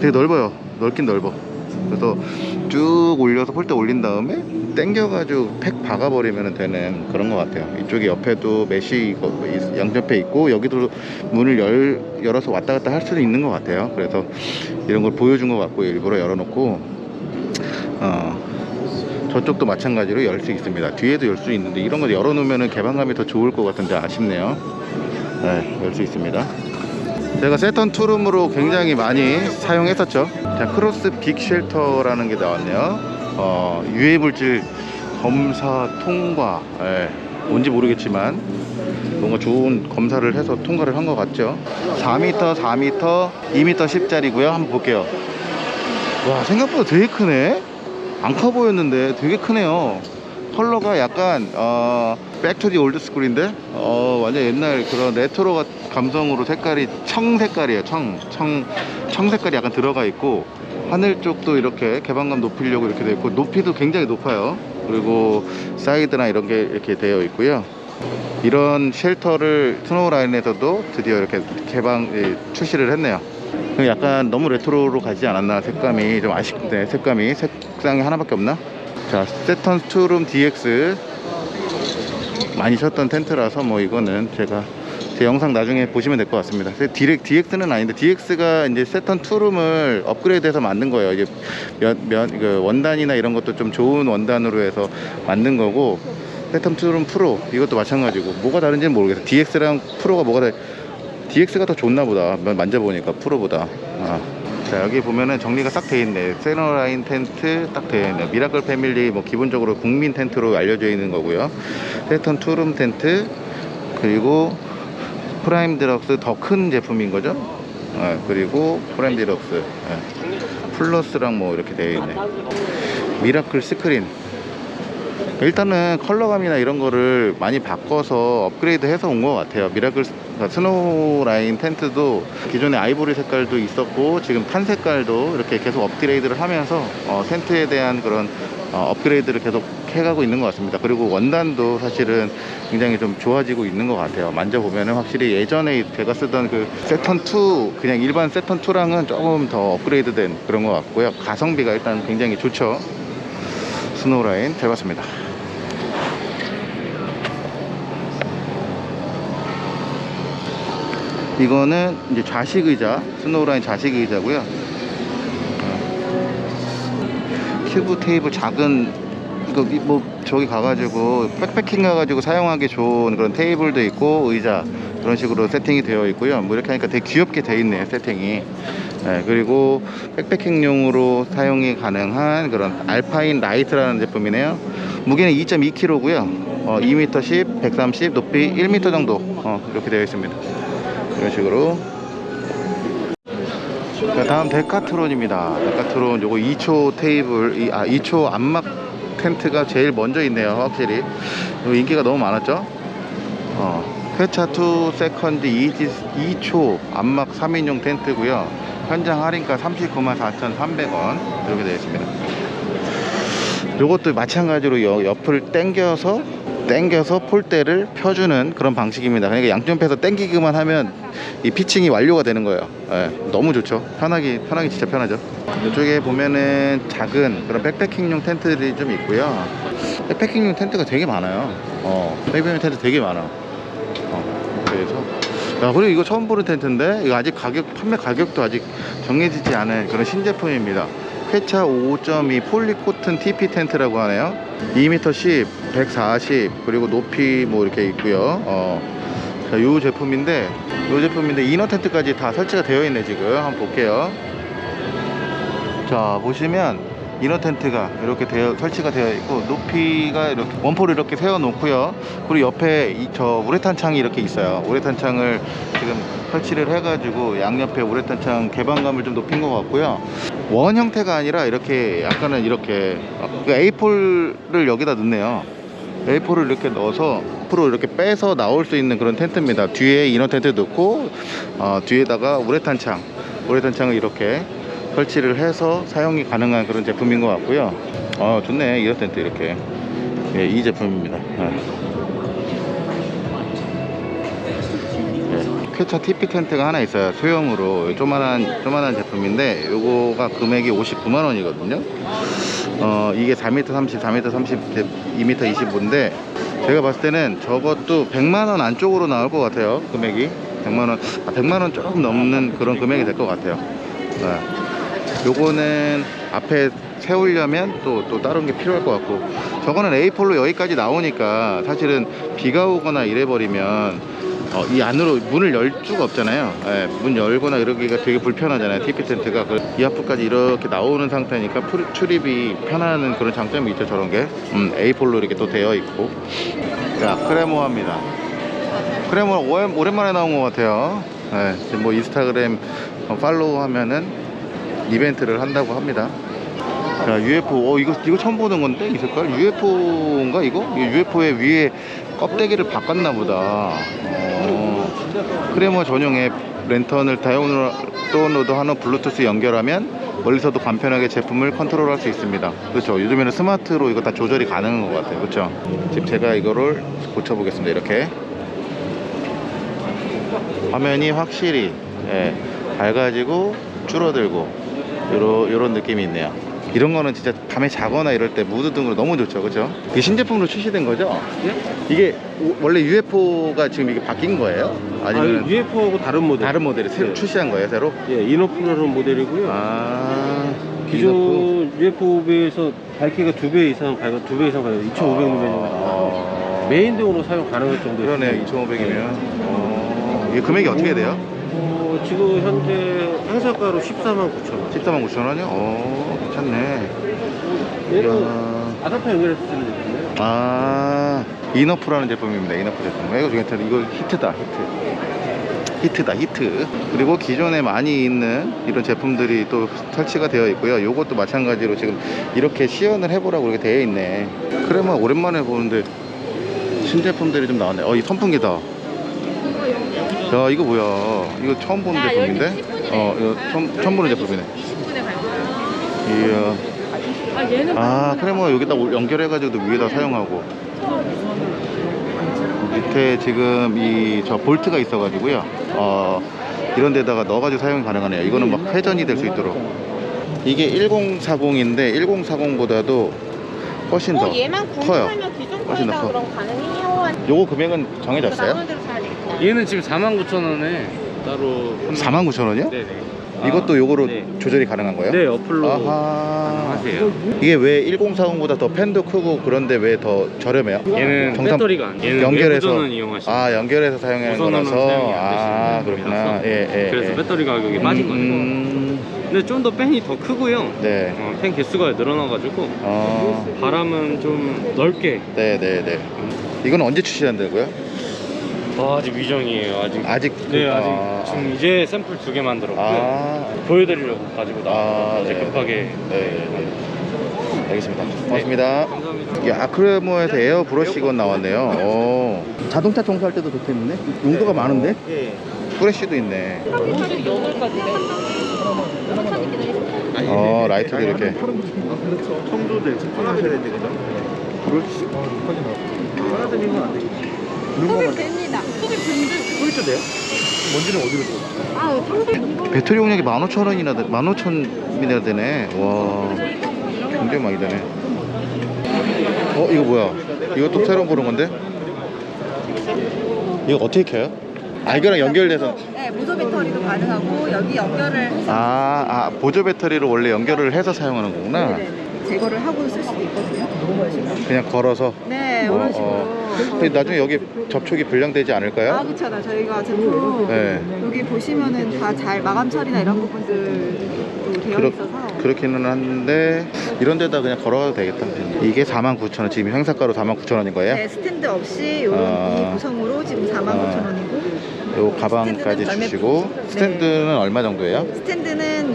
되게 넓어요. 넓긴 넓어. 그래서 쭉 올려서 폴대 올린 다음에 당겨가지고 팩 박아버리면 되는 그런 것 같아요. 이쪽에 옆에도 이거 양옆에 있고 여기도 문을 열, 열어서 왔다 갔다 할 수도 있는 것 같아요. 그래서 이런 걸 보여준 것 같고 일부러 열어놓고 어, 저쪽도 마찬가지로 열 수 있습니다. 뒤에도 열 수 있는데 이런 거 열어놓으면 개방감이 더 좋을 것 같은데 아쉽네요. 네, 열 수 있습니다 제가 세턴 투룸으로 굉장히 많이 사용했었죠. 자 크로스 big shelter라는 게 나왔네요. 어, 유해 물질 검사 통과. 예, 뭔지 모르겠지만 뭔가 좋은 검사를 해서 통과를 한 것 같죠. 4m 4m 2m 10짜리고요. 한번 볼게요. 와 생각보다 되게 크네. 안 커 보였는데 되게 크네요. 컬러가 약간 어 back to the old school인데? 어 완전 옛날 그런 레트로 가- 감성으로 색깔이 청 색깔이에요 청, 청, 청 색깔이 약간 들어가 있고 하늘 쪽도 이렇게 개방감 높이려고 이렇게 되어 있고 높이도 굉장히 높아요. 그리고 사이드나 이런 게 이렇게 되어 있고요. 이런 shelter를 스노우 라인에서도 드디어 이렇게 개방 예, 출시를 했네요. 약간 너무 레트로로 가지 않았나 색감이. 좀 아쉽네 색감이. 색상이 하나밖에 없나? 자 세턴 투룸 DX 많이 쳤던 텐트라서 뭐 이거는 제가 제 영상 나중에 보시면 될 것 같습니다. 디렉, DX는 아닌데 DX가 이제 세턴 투룸을 업그레이드해서 만든 거예요. 이제 면, 면, 그 원단이나 이런 것도 좀 좋은 원단으로 해서 만든 거고 세턴 투룸 프로 이것도 마찬가지고 뭐가 다른지는 모르겠어요. DX랑 프로가 뭐가 다 DX가 더 좋나 보다. 만져보니까 프로보다. 아. 자 여기 보면은 정리가 싹 돼 있네 스노우라인 텐트 딱 돼 있네 미라클 패밀리 뭐 기본적으로 국민 텐트로 알려져 있는 거고요. 세턴 투룸 텐트 그리고 프라임 디럭스 더 큰 제품인 거죠? 아, 그리고 프라임 디럭스. 예. 플러스랑 뭐 이렇게 되어 있네. 미라클 스크린 일단은 컬러감이나 이런 거를 많이 바꿔서 업그레이드 해서 온 것 같아요. 미라클 스노우 라인 텐트도 기존에 아이보리 색깔도 있었고 지금 탄 색깔도 이렇게 계속 업그레이드를 하면서 어, 텐트에 대한 그런 어, 업그레이드를 계속 해가고 있는 것 같습니다. 그리고 원단도 사실은 굉장히 좀 좋아지고 있는 것 같아요. 만져보면은 확실히 예전에 제가 쓰던 그 세턴2 그냥 일반 세턴2랑은 조금 더 업그레이드 된 그런 것 같고요. 가성비가 일단 굉장히 좋죠 스노우 라인 잘 봤습니다. 이거는 이제 좌식 의자 스노우라인 좌식 의자고요. 어. 큐브 테이블 작은 이거 이- 뭐 저기 가가지고 백패킹 가가지고 사용하기 좋은 그런 테이블도 있고 의자 그런 식으로 세팅이 되어 있고요. 뭐 이렇게 하니까 되게 귀엽게 되어 있네요 세팅이 네, 그리고 백패킹용으로 사용이 가능한 그런 알파인 라이트라는 제품이네요. 무게는 2.2kg고요. 어, 2m 10, 130, 높이 1m 정도. 어, 이렇게 되어 있습니다. 이런 식으로. 자, 다음 데카트론입니다. 데카트론 요거 2초 테이블 이, 아 2초 안막 텐트가 제일 먼저 있네요 확실히. 이거 인기가 너무 많았죠? 어, 퀘차 2 second 2, 2초 안막 3인용 텐트고요 현장 할인가 39만 4,300원 이렇게 되어 있습니다 요것도 마찬가지로 여- 옆을 당겨서 당겨서 폴대를 펴주는 그런 방식입니다. 그러니까 양쪽에서 당기기만 하면 이 피칭이 완료가 되는 거예요. 예, 너무 좋죠. 편하기 편하기 진짜 편하죠. 이쪽에 보면은 작은 그런 백패킹용 텐트들이 좀 있고요. 백패킹용 텐트가 되게 많아요. 어, 백패킹용 텐트 되게 많아. 어, 그래서 야 그리고 이거 처음 보는 텐트인데 이거 아직 가격 판매 가격도 아직 정해지지 않은 그런 신제품입니다. 쾌차 5.2 폴리코튼 TP 텐트라고 하네요. 2m 10, 140 그리고 높이 뭐 이렇게 있고요. 어, 자, 요 제품인데 요 제품인데 이너 텐트까지 다 설치가 되어 있네 지금 한번 볼게요. 자 보시면 이너 텐트가 이렇게 되어 설치가 되어 있고 높이가 이렇게 원포를 이렇게 세워 놓고요. 그리고 옆에 이, 저 우레탄 창이 이렇게 있어요. 우레탄 창을 지금 설치를 해 가지고 양옆에 우레탄 창 개방감을 좀 높인 것 같고요. 원 형태가 아니라 이렇게 약간은 이렇게 그 A4를 여기다 넣네요. A4를 이렇게 넣어서 앞으로 이렇게 빼서 나올 수 있는 그런 텐트입니다. 뒤에 이너 텐트 넣고 어, 뒤에다가 우레탄 창 우레탄 창을 이렇게 설치를 해서 사용이 가능한 그런 제품인 것 같고요. 어, 좋네. 이어 텐트 이렇게. 예, 이 제품입니다. 예. 예, 쾌차 TP 텐트가 하나 있어요. 소형으로 조만한 조만한 제품인데 요거가 금액이 59만 원이거든요. 어, 이게 4m 30, 4m 30, 2m 25인데 제가 봤을 때는 저것도 100만 원 안쪽으로 나올 것 같아요. 금액이 100만 원, 아, 100만 원 조금 넘는 그런 금액이 될 것 같아요. 네. 요거는 앞에 세우려면 또, 또 다른 게 필요할 것 같고. 저거는 A4로 여기까지 나오니까 사실은 비가 오거나 이래버리면 어, 이 안으로 문을 열 수가 없잖아요. 예, 문 열거나 이러기가 되게 불편하잖아요. tipi 텐트가. 그 이 앞까지 이렇게 나오는 상태니까 풀- 출입이 편한 그런 장점이 있죠 저런 게. 음, A4로 이렇게 또 되어 있고. 자 크레모아입니다. 크레모아 오랜- 오랜만에 나온 것 같아요. 예, 뭐 인스타그램 어, 팔로우 하면은 이벤트를 한다고 합니다. 자, UFO, 어, 이거, 이거 처음 보는 건데, 이 색깔? UFO인가, 이거? UFO의 위에 껍데기를 바꿨나 보다. 어, 크레모아 전용의 랜턴을 다운로드 하는 블루투스 연결하면 멀리서도 간편하게 제품을 컨트롤할 수 있습니다. 그렇죠. 요즘에는 스마트로 이거 다 조절이 가능한 것 같아요. 그렇죠. 지금 제가 이거를 고쳐보겠습니다. 이렇게. 화면이 확실히 예, 밝아지고 줄어들고 요런, 요런 느낌이 있네요 이런 거는 진짜 밤에 자거나 이럴 때 무드등으로 너무 좋죠 그죠 이게 신제품으로 출시된 거죠 이게 오- 원래 UFO가 지금 이게 바뀐 거예요 아니면 아, UFO하고 다른 모델. 다른 모델이 새로 네. 출시한 거예요 새로 예, Enough라는 모델이고요. 아 기존 UFO 비해서 밝기가 두 배 이상 밝아, 두배 이상 밝아, 2,500mm 정도. 아, 메인 등으로 사용 가능할 정도. 그러네요 2500이면 어, 이게 금액이 어떻게 돼요? 어, 지금 현재 행사가로 14만 9천 원. 14만 9천 원이요? 오 괜찮네. 얘는 이야. 아답터 연결해서 쓰는 제품이에요. 아 Enough라는 제품입니다. Enough 제품. 이거 괜찮다 이거 히트다 히트. 히트다 히트. 그리고 기존에 많이 있는 이런 제품들이 또 설치가 되어 있고요. 요것도 마찬가지로 지금 이렇게 시연을 해보라고 이렇게 되어 있네. 그러면 오랜만에 보는데 신제품들이 좀 나왔네. 어 이 선풍기다 야 이거 뭐야 이거 처음 보는 야, 제품인데 여기 10분이네. 어 이거 처음, 처음 보는 제품이네 20분에 갈 거야. 이야 아 얘는 아뭐 여기다 연결해가지고 위에다 사용하고 밑에 지금 이 저 볼트가 있어가지고요 어 이런 데다가 넣어가지고 사용이 가능하네요 이거는 막 회전이 될 수 있도록 이게 1040인데 1040보다도 훨씬 더 어, 얘만 커요 훨씬 더 거에다 커. 그럼 가능해요. 요거 금액은 정해졌어요? 얘는 지금 49,000원에 따로 49,000원이요? 네네. 이것도 요거로 네. 조절이 가능한 거예요? 네, 어플로 아하 하세요. 이게 왜 1040보다 더 팬도 크고 그런데 왜 더 저렴해요? 얘는 정상- 배터리가 안 얘는 연결해서 이용하시면 아 연결해서 사용하는 거라서 아 그렇구나 예, 예, 그래서 예. 배터리 가격이 빠진 거예요. 음, 근데 좀 더 팬이 더 크고요. 네. 어, 팬 개수가 늘어나가지고 어, 바람은 좀 넓게. 네, 네, 네. 이건 언제 출시한다고요? 아, 아직 미정이에요. 아직. 아직 네, 아직 아, 지금 이제 샘플 두 개 만들었고요. 아, 보여드리려고 가지고 아, 나왔어요. 이제 네. 급하게. 네, 네. 알겠습니다. 고맙습니다. 감사합니다. 이게 아 크레모아에서 에어 브러쉬 gun 나왔네요. 오. 자동차 청소할 때도 좋겠는데? 용도가 많은데? 예. 플래시도 있네. 어, 라이트도 이렇게. 청도들 측정하셔야 되는데, 그죠? 소비 됩니다. 소비 분들. 소리도 돼요? 먼지는 어디로 줘? 아 소비. 배터리 용량이 15,000원이나, 15,000이나 되네. 와. 굉장히 많이 되네. 어, 이거 뭐야? 이것도 새로 보는 건데? 이거 어떻게 켜요? 아, 이거랑 연결돼서. 네, 보조 배터리도 가능하고 여기 연결을 해서 아, 아, 보조 배터리를 원래 연결을 해서 사용하는 거구나. 네네네. 제거를 하고 쓸 수도 있거든요. 이런. 그냥 걸어서. 네, 어, 이런 식으로. 어. 근데 나중에 여기 접촉이 불량되지 아, 않을까요? 그렇잖아. 저희가 제품 네. 여기 보시면은 다 잘 마감 처리나 이런 부분들도 되어 그렇- 있어서 그렇기는 한데 이런 데다 그냥 걸어가도 되겠다. 이게 49,000원. 지금 행사가로 49,000원인 거예요? 네, 스탠드 없이 이런 아. 이 구성으로 지금 49,000원이고 요 가방까지 스탠드는 주시고 스탠드는 얼마 정도예요? 스탠드는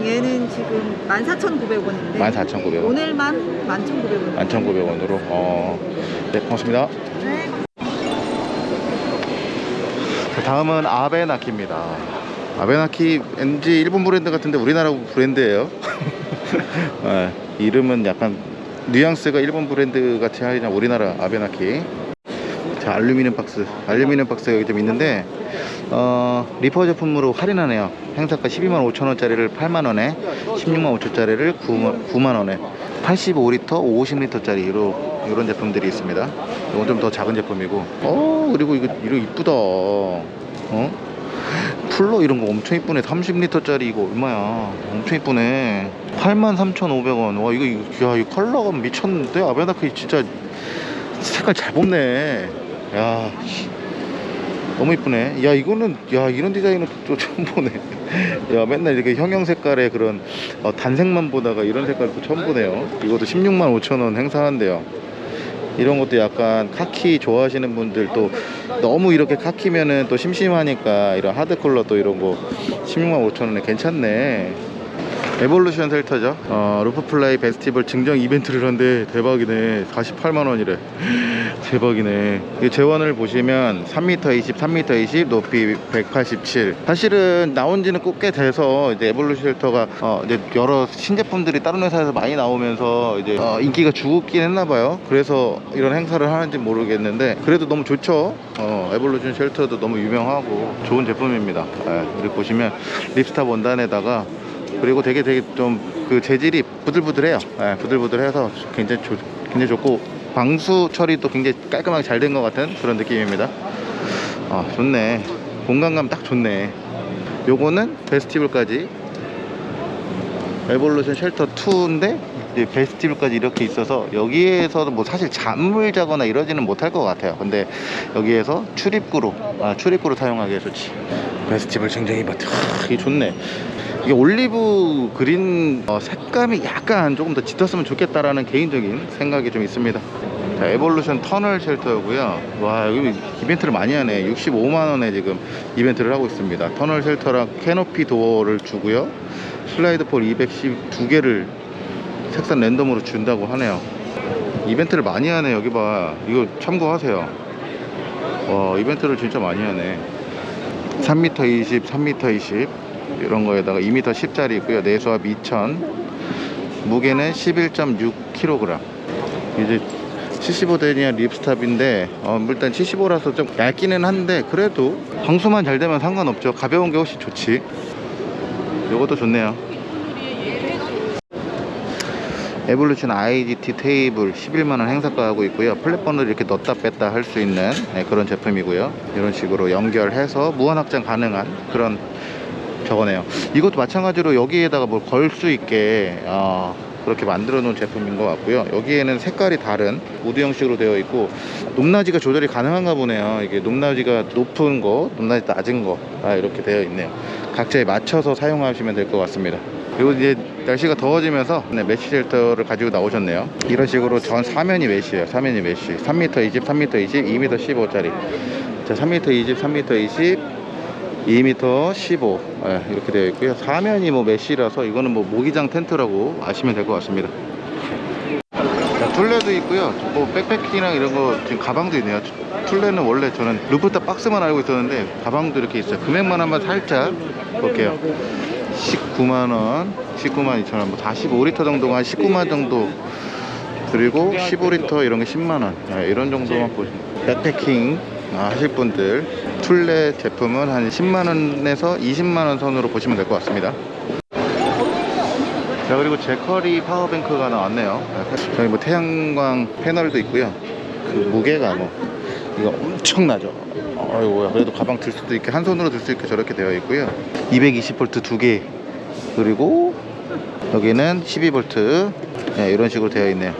얘는 지금 14,900원인데 14,900원. 오늘만 11,900원. 11,900원으로. 어. 네, 고맙습니다. 네. 자, 다음은 아베나키입니다. 아베나키 왠지 일본 브랜드 같은데 우리나라 브랜드예요. (laughs) 네, 이름은 약간 뉘앙스가 일본 브랜드 같긴 하나 우리나라 아베나키. 자, 알루미늄 박스. 알루미늄 박스가 여기 좀 있는데 어, 리퍼 제품으로 할인하네요. 행사가 12만 5천 원짜리를 8만 원에, 16만 5천짜리를 9만, 9만 원에, 85리터, 50리터짜리 이런 이런 제품들이 있습니다. 이건 좀 더 작은 제품이고, 어 그리고 이거 이거 이쁘다. 어? 풀러 이런 거 엄청 이쁘네. 30리터짜리 이거 얼마야? 엄청 이쁘네. 83,500원. 와 이거 이거 야, 이 컬러가 미쳤는데 아베나크 진짜 색깔 잘 뽑네. 야. 씨. 너무 이쁘네. 야, 이거는, 야, 이런 디자인은 또 처음 보네. (laughs) 야, 맨날 이렇게 형형 색깔의 그런 어, 단색만 보다가 이런 색깔 또 처음 보네요. 이것도 16만 5천원 행사한대요. 이런 것도 약간 카키 좋아하시는 분들 또 너무 이렇게 카키면은 또 심심하니까 이런 하드 컬러 또 이런 거 16만 5천원에 괜찮네. Evolution shelter죠. 어, roof fly vestibule 증정 이벤트를 한대 대박이네. 48만원이래. (laughs) 대박이네. 이 제원을 보시면 3m 20, 3m 20, 높이 187. 사실은 나온 지는 꽤 돼서 이제 Evolution shelter가 어, 이제 여러 신제품들이 다른 회사에서 많이 나오면서 이제 어, 인기가 죽긴 했나봐요. 그래서 이런 행사를 하는지 모르겠는데 그래도 너무 좋죠. 어, Evolution shelter도 너무 유명하고 좋은 제품입니다. 예, 그리고 보시면 ripstop 원단에다가 그리고 되게 되게 좀 그 재질이 부들부들해요. 예, 부들부들해서 굉장히 좋, 굉장히 좋고 방수 처리도 굉장히 깔끔하게 잘 된 것 같은 그런 느낌입니다. 아 좋네. 공간감 딱 좋네. 요거는 vestibule까지 Evolution shelter 2인데 이제 vestibule까지 이렇게 있어서 여기에서도 뭐 사실 잠을 자거나 이러지는 못할 것 같아요. 근데 여기에서 출입구로 아 출입구로 사용하기에 좋지. 증정 이벤트 하, 이게 좋네. 이게 olive green 어, 색감이 약간 조금 더 짙었으면 좋겠다라는 개인적인 생각이 좀 있습니다. 자, Evolution 터널 shelter고요. 와 여기 이벤트를 많이 하네. 65만 원에 지금 이벤트를 하고 있습니다. 터널 shelter랑 캐노피 도어를 주고요. slide pole 212개를 색상 랜덤으로 준다고 하네요. 이벤트를 많이 하네. 여기 봐. 이거 참고하세요. 와 이벤트를 진짜 많이 하네. 3m 20, 3m 20 이런 거에다가 2m 10짜리 있고요. 내수압 2000. 무게는 11.6kg. 이제 75데니아 립스탑인데 어, 일단 75라서 좀 얇기는 한데 그래도 방수만 잘 되면 상관없죠. 가벼운 게 훨씬 좋지. 요것도 좋네요. Evolution IGT 테이블 11만원 행사가 하고 있고요 flat burner를 이렇게 넣었다 뺐다 할 수 있는 네, 그런 제품이고요 이런 식으로 연결해서 무한 확장 가능한 그런 저거네요. 이것도 마찬가지로 여기에다가 뭘 걸 수 있게 어, 그렇게 만들어 놓은 제품인 것 같고요. 여기에는 색깔이 다른 wood 형식으로 되어 있고 높낮이가 조절이 가능한가 보네요. 이게 높낮이가 높은 거 높낮이 낮은 거 아, 이렇게 되어 있네요. 각자에 맞춰서 사용하시면 될 것 같습니다. 그리고 이제 날씨가 더워지면서 네, mesh shelter를 가지고 나오셨네요. 이런 식으로 전 사면이 mesh예요. 사면이 mesh. 3m 20, 3m 20, 2m 15짜리. 자 3m 20, 3m 20 2m 15 예, 이렇게 되어 있고요. 사면이 뭐 mesh라서 이거는 뭐 모기장 텐트라고 아시면 될 것 같습니다. 자, Thule도 있고요. 뭐 backpacking이랑 이런 거 지금 가방도 있네요. Thule는 원래 저는 루프탑 박스만 알고 있었는데 가방도 이렇게 있어요. 금액만 한번 살짝 볼게요. 19만원 19만 2천원 뭐 45리터 정도가 한 19만 정도 그리고 15리터 이런 게 10만원. 이런 정도만 보시면 백패킹. 아, 하실 분들 툴레 제품은 한 10만원에서 20만원 선으로 보시면 될 것 같습니다. 자 그리고 제커리 파워뱅크가 나왔네요. 저기 뭐 태양광 패널도 있고요. 그 무게가 뭐 이거 엄청나죠. 어이구야. 그래도 가방 들 수도 있게 한 손으로 들 수 있게 저렇게 되어 있고요. 220V 두 개. 그리고 여기는 12V 네, 이런 식으로 되어 있네요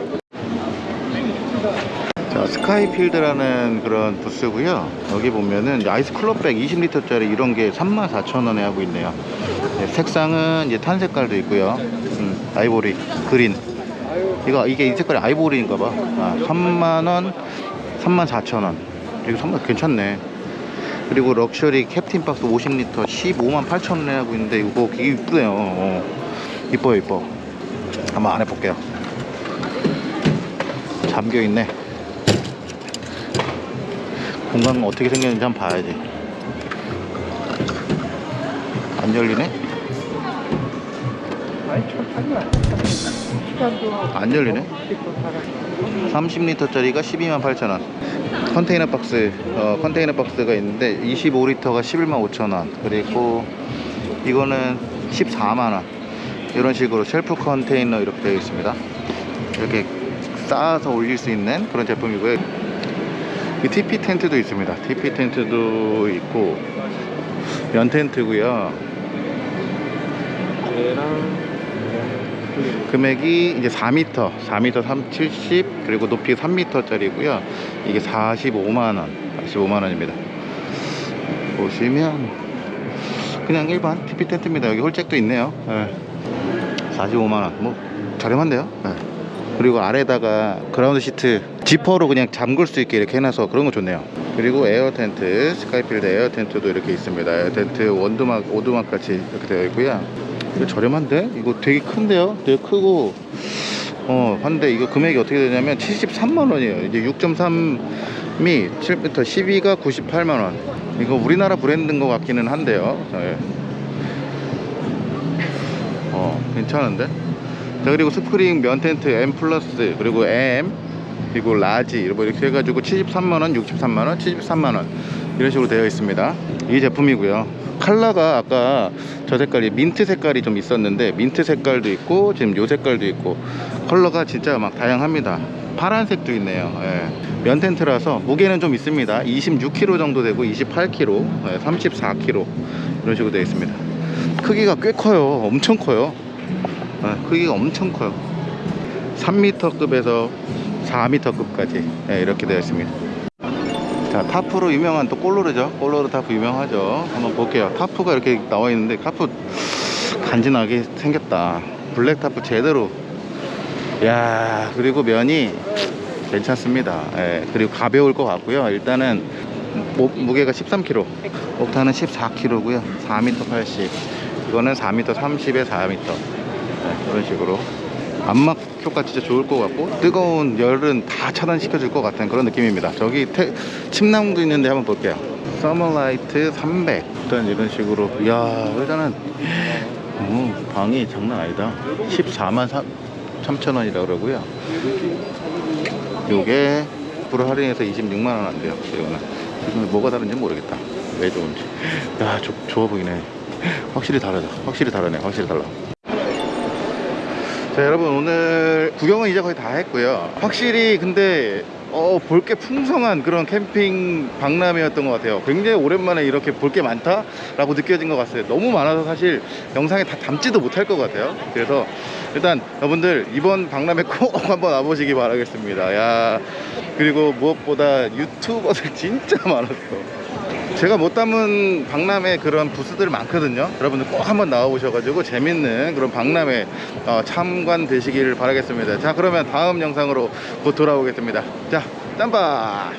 자 스카이필드라는 그런 부스고요. 여기 보면은 이제 아이스 클럽백 20리터짜리 이런 게 34,000원에 하고 있네요. 네, 색상은 이제 탄 색깔도 있고요. 음, 아이보리 그린. 이거 이게 이 색깔이 아이보리인가 봐. 아, 3만원 34,000원. 이거 정말 괜찮네. 그리고 럭셔리 캡틴 박스 50리터 15만 8천원에 하고 있는데 이거 되게 이쁘네요. 어. 이뻐요 이뻐. 한번 안에 볼게요. 잠겨있네 공간 어떻게 생겼는지 한번 봐야지 안 열리네? 안 열리네? 30리터짜리가 12만 8천원. 컨테이너 박스 어, 컨테이너 박스가 있는데 25리터가 11만 5천원. 그리고 이거는 14만원. 이런 식으로 셀프 컨테이너 이렇게 되어 있습니다. 이렇게 쌓아서 올릴 수 있는 그런 제품이고요 이 TP 텐트도 있습니다 TP 텐트도 있고 면 텐트고요 금액이 이제 4m, 4m 3, 70 그리고 높이 3m짜리고요. 이게 45만 원, 45만 원입니다. 보시면 그냥 일반 tipi 텐트입니다. 여기 hole jack도 있네요. 예. 45만 원, 뭐 저렴한데요. 예. 그리고 아래다가 ground sheet 지퍼로 그냥 잠글 수 있게 이렇게 해놔서 그런 거 좋네요. 그리고 에어 텐트, 스카이필드 에어 텐트도 이렇게 있습니다. 에어 텐트 원두막, 오두막 같이 이렇게 되어 있고요. 이거 저렴한데? 이거 되게 큰데요? 되게 크고 어 한데 이거 금액이 어떻게 되냐면 73만 원이에요 이제 6.3미 7m 12가 98만 원 이거 우리나라 브랜드인 것 같기는 한데요 예. 어 괜찮은데? 자 그리고 스프링 면 텐트 M 플러스 그리고 M 그리고 large 이렇게 해가지고 73만원 63만원 73만원. 이런 식으로 되어 있습니다. 이 제품이고요. 컬러가 아까 저 색깔이 민트 색깔이 좀 있었는데 민트 색깔도 있고 지금 요 색깔도 있고 컬러가 진짜 막 다양합니다. 파란색도 있네요. 예. 면 텐트라서 무게는 좀 있습니다. 26kg 정도 되고 28kg 예, 34kg 이런 식으로 되어 있습니다. 크기가 꽤 커요. 엄청 커요. 예, 크기가 엄청 커요. 3m급에서 4m급까지. 예, 이렇게 되어 있습니다. 자 tarp로 유명한 또 꼴로르죠? 꼴로르 타프 유명하죠? 한번 볼게요. tarp가 이렇게 나와 있는데 타프 간지나게 생겼다. black tarp 제대로. 야 그리고 면이 괜찮습니다. 예, 그리고 가벼울 것 같고요. 일단은 무, 무게가 13kg octa는 14kg고요. 4m 80 이거는 4m 30에 4m 네, 그런 식으로. 암막 효과 진짜 좋을 것 같고 뜨거운 열은 다 차단시켜 줄 것 같은 그런 느낌입니다. 저기 태, 침낭도 있는데 한번 볼게요. SummerLite 300 일단 이런 식으로. 이야 일단은 어, 방이 장난 아니다. 14만 3천 원이라 그러고요. 요게 불 할인해서 26만 원 안 돼요 이거는 이거는 뭐가 다른지 모르겠다. 왜 좋은지. 야 좋, 좋아 보이네. 확실히 다르다. 확실히 다르네. 확실히 달라 자 여러분 오늘 구경은 이제 거의 다 했고요. 확실히 근데 어, 볼 게 풍성한 그런 캠핑 박람회였던 것 같아요. 굉장히 오랜만에 이렇게 볼 게 많다 라고 느껴진 것 같아요 너무 많아서 사실 영상에 다 담지도 못할 것 같아요. 그래서 일단 여러분들 이번 박람회 (laughs) 꼭 한번 와보시기 바라겠습니다. 야 그리고 무엇보다 유튜버들 진짜 많았어 제가 못 담은 박람회 그런 부스들 많거든요. 여러분들 꼭 한번 나와보셔가지고 재밌는 그런 박람회 어, 참관 되시길 바라겠습니다. 자 그러면 다음 영상으로 곧 돌아오겠습니다. 자 짬바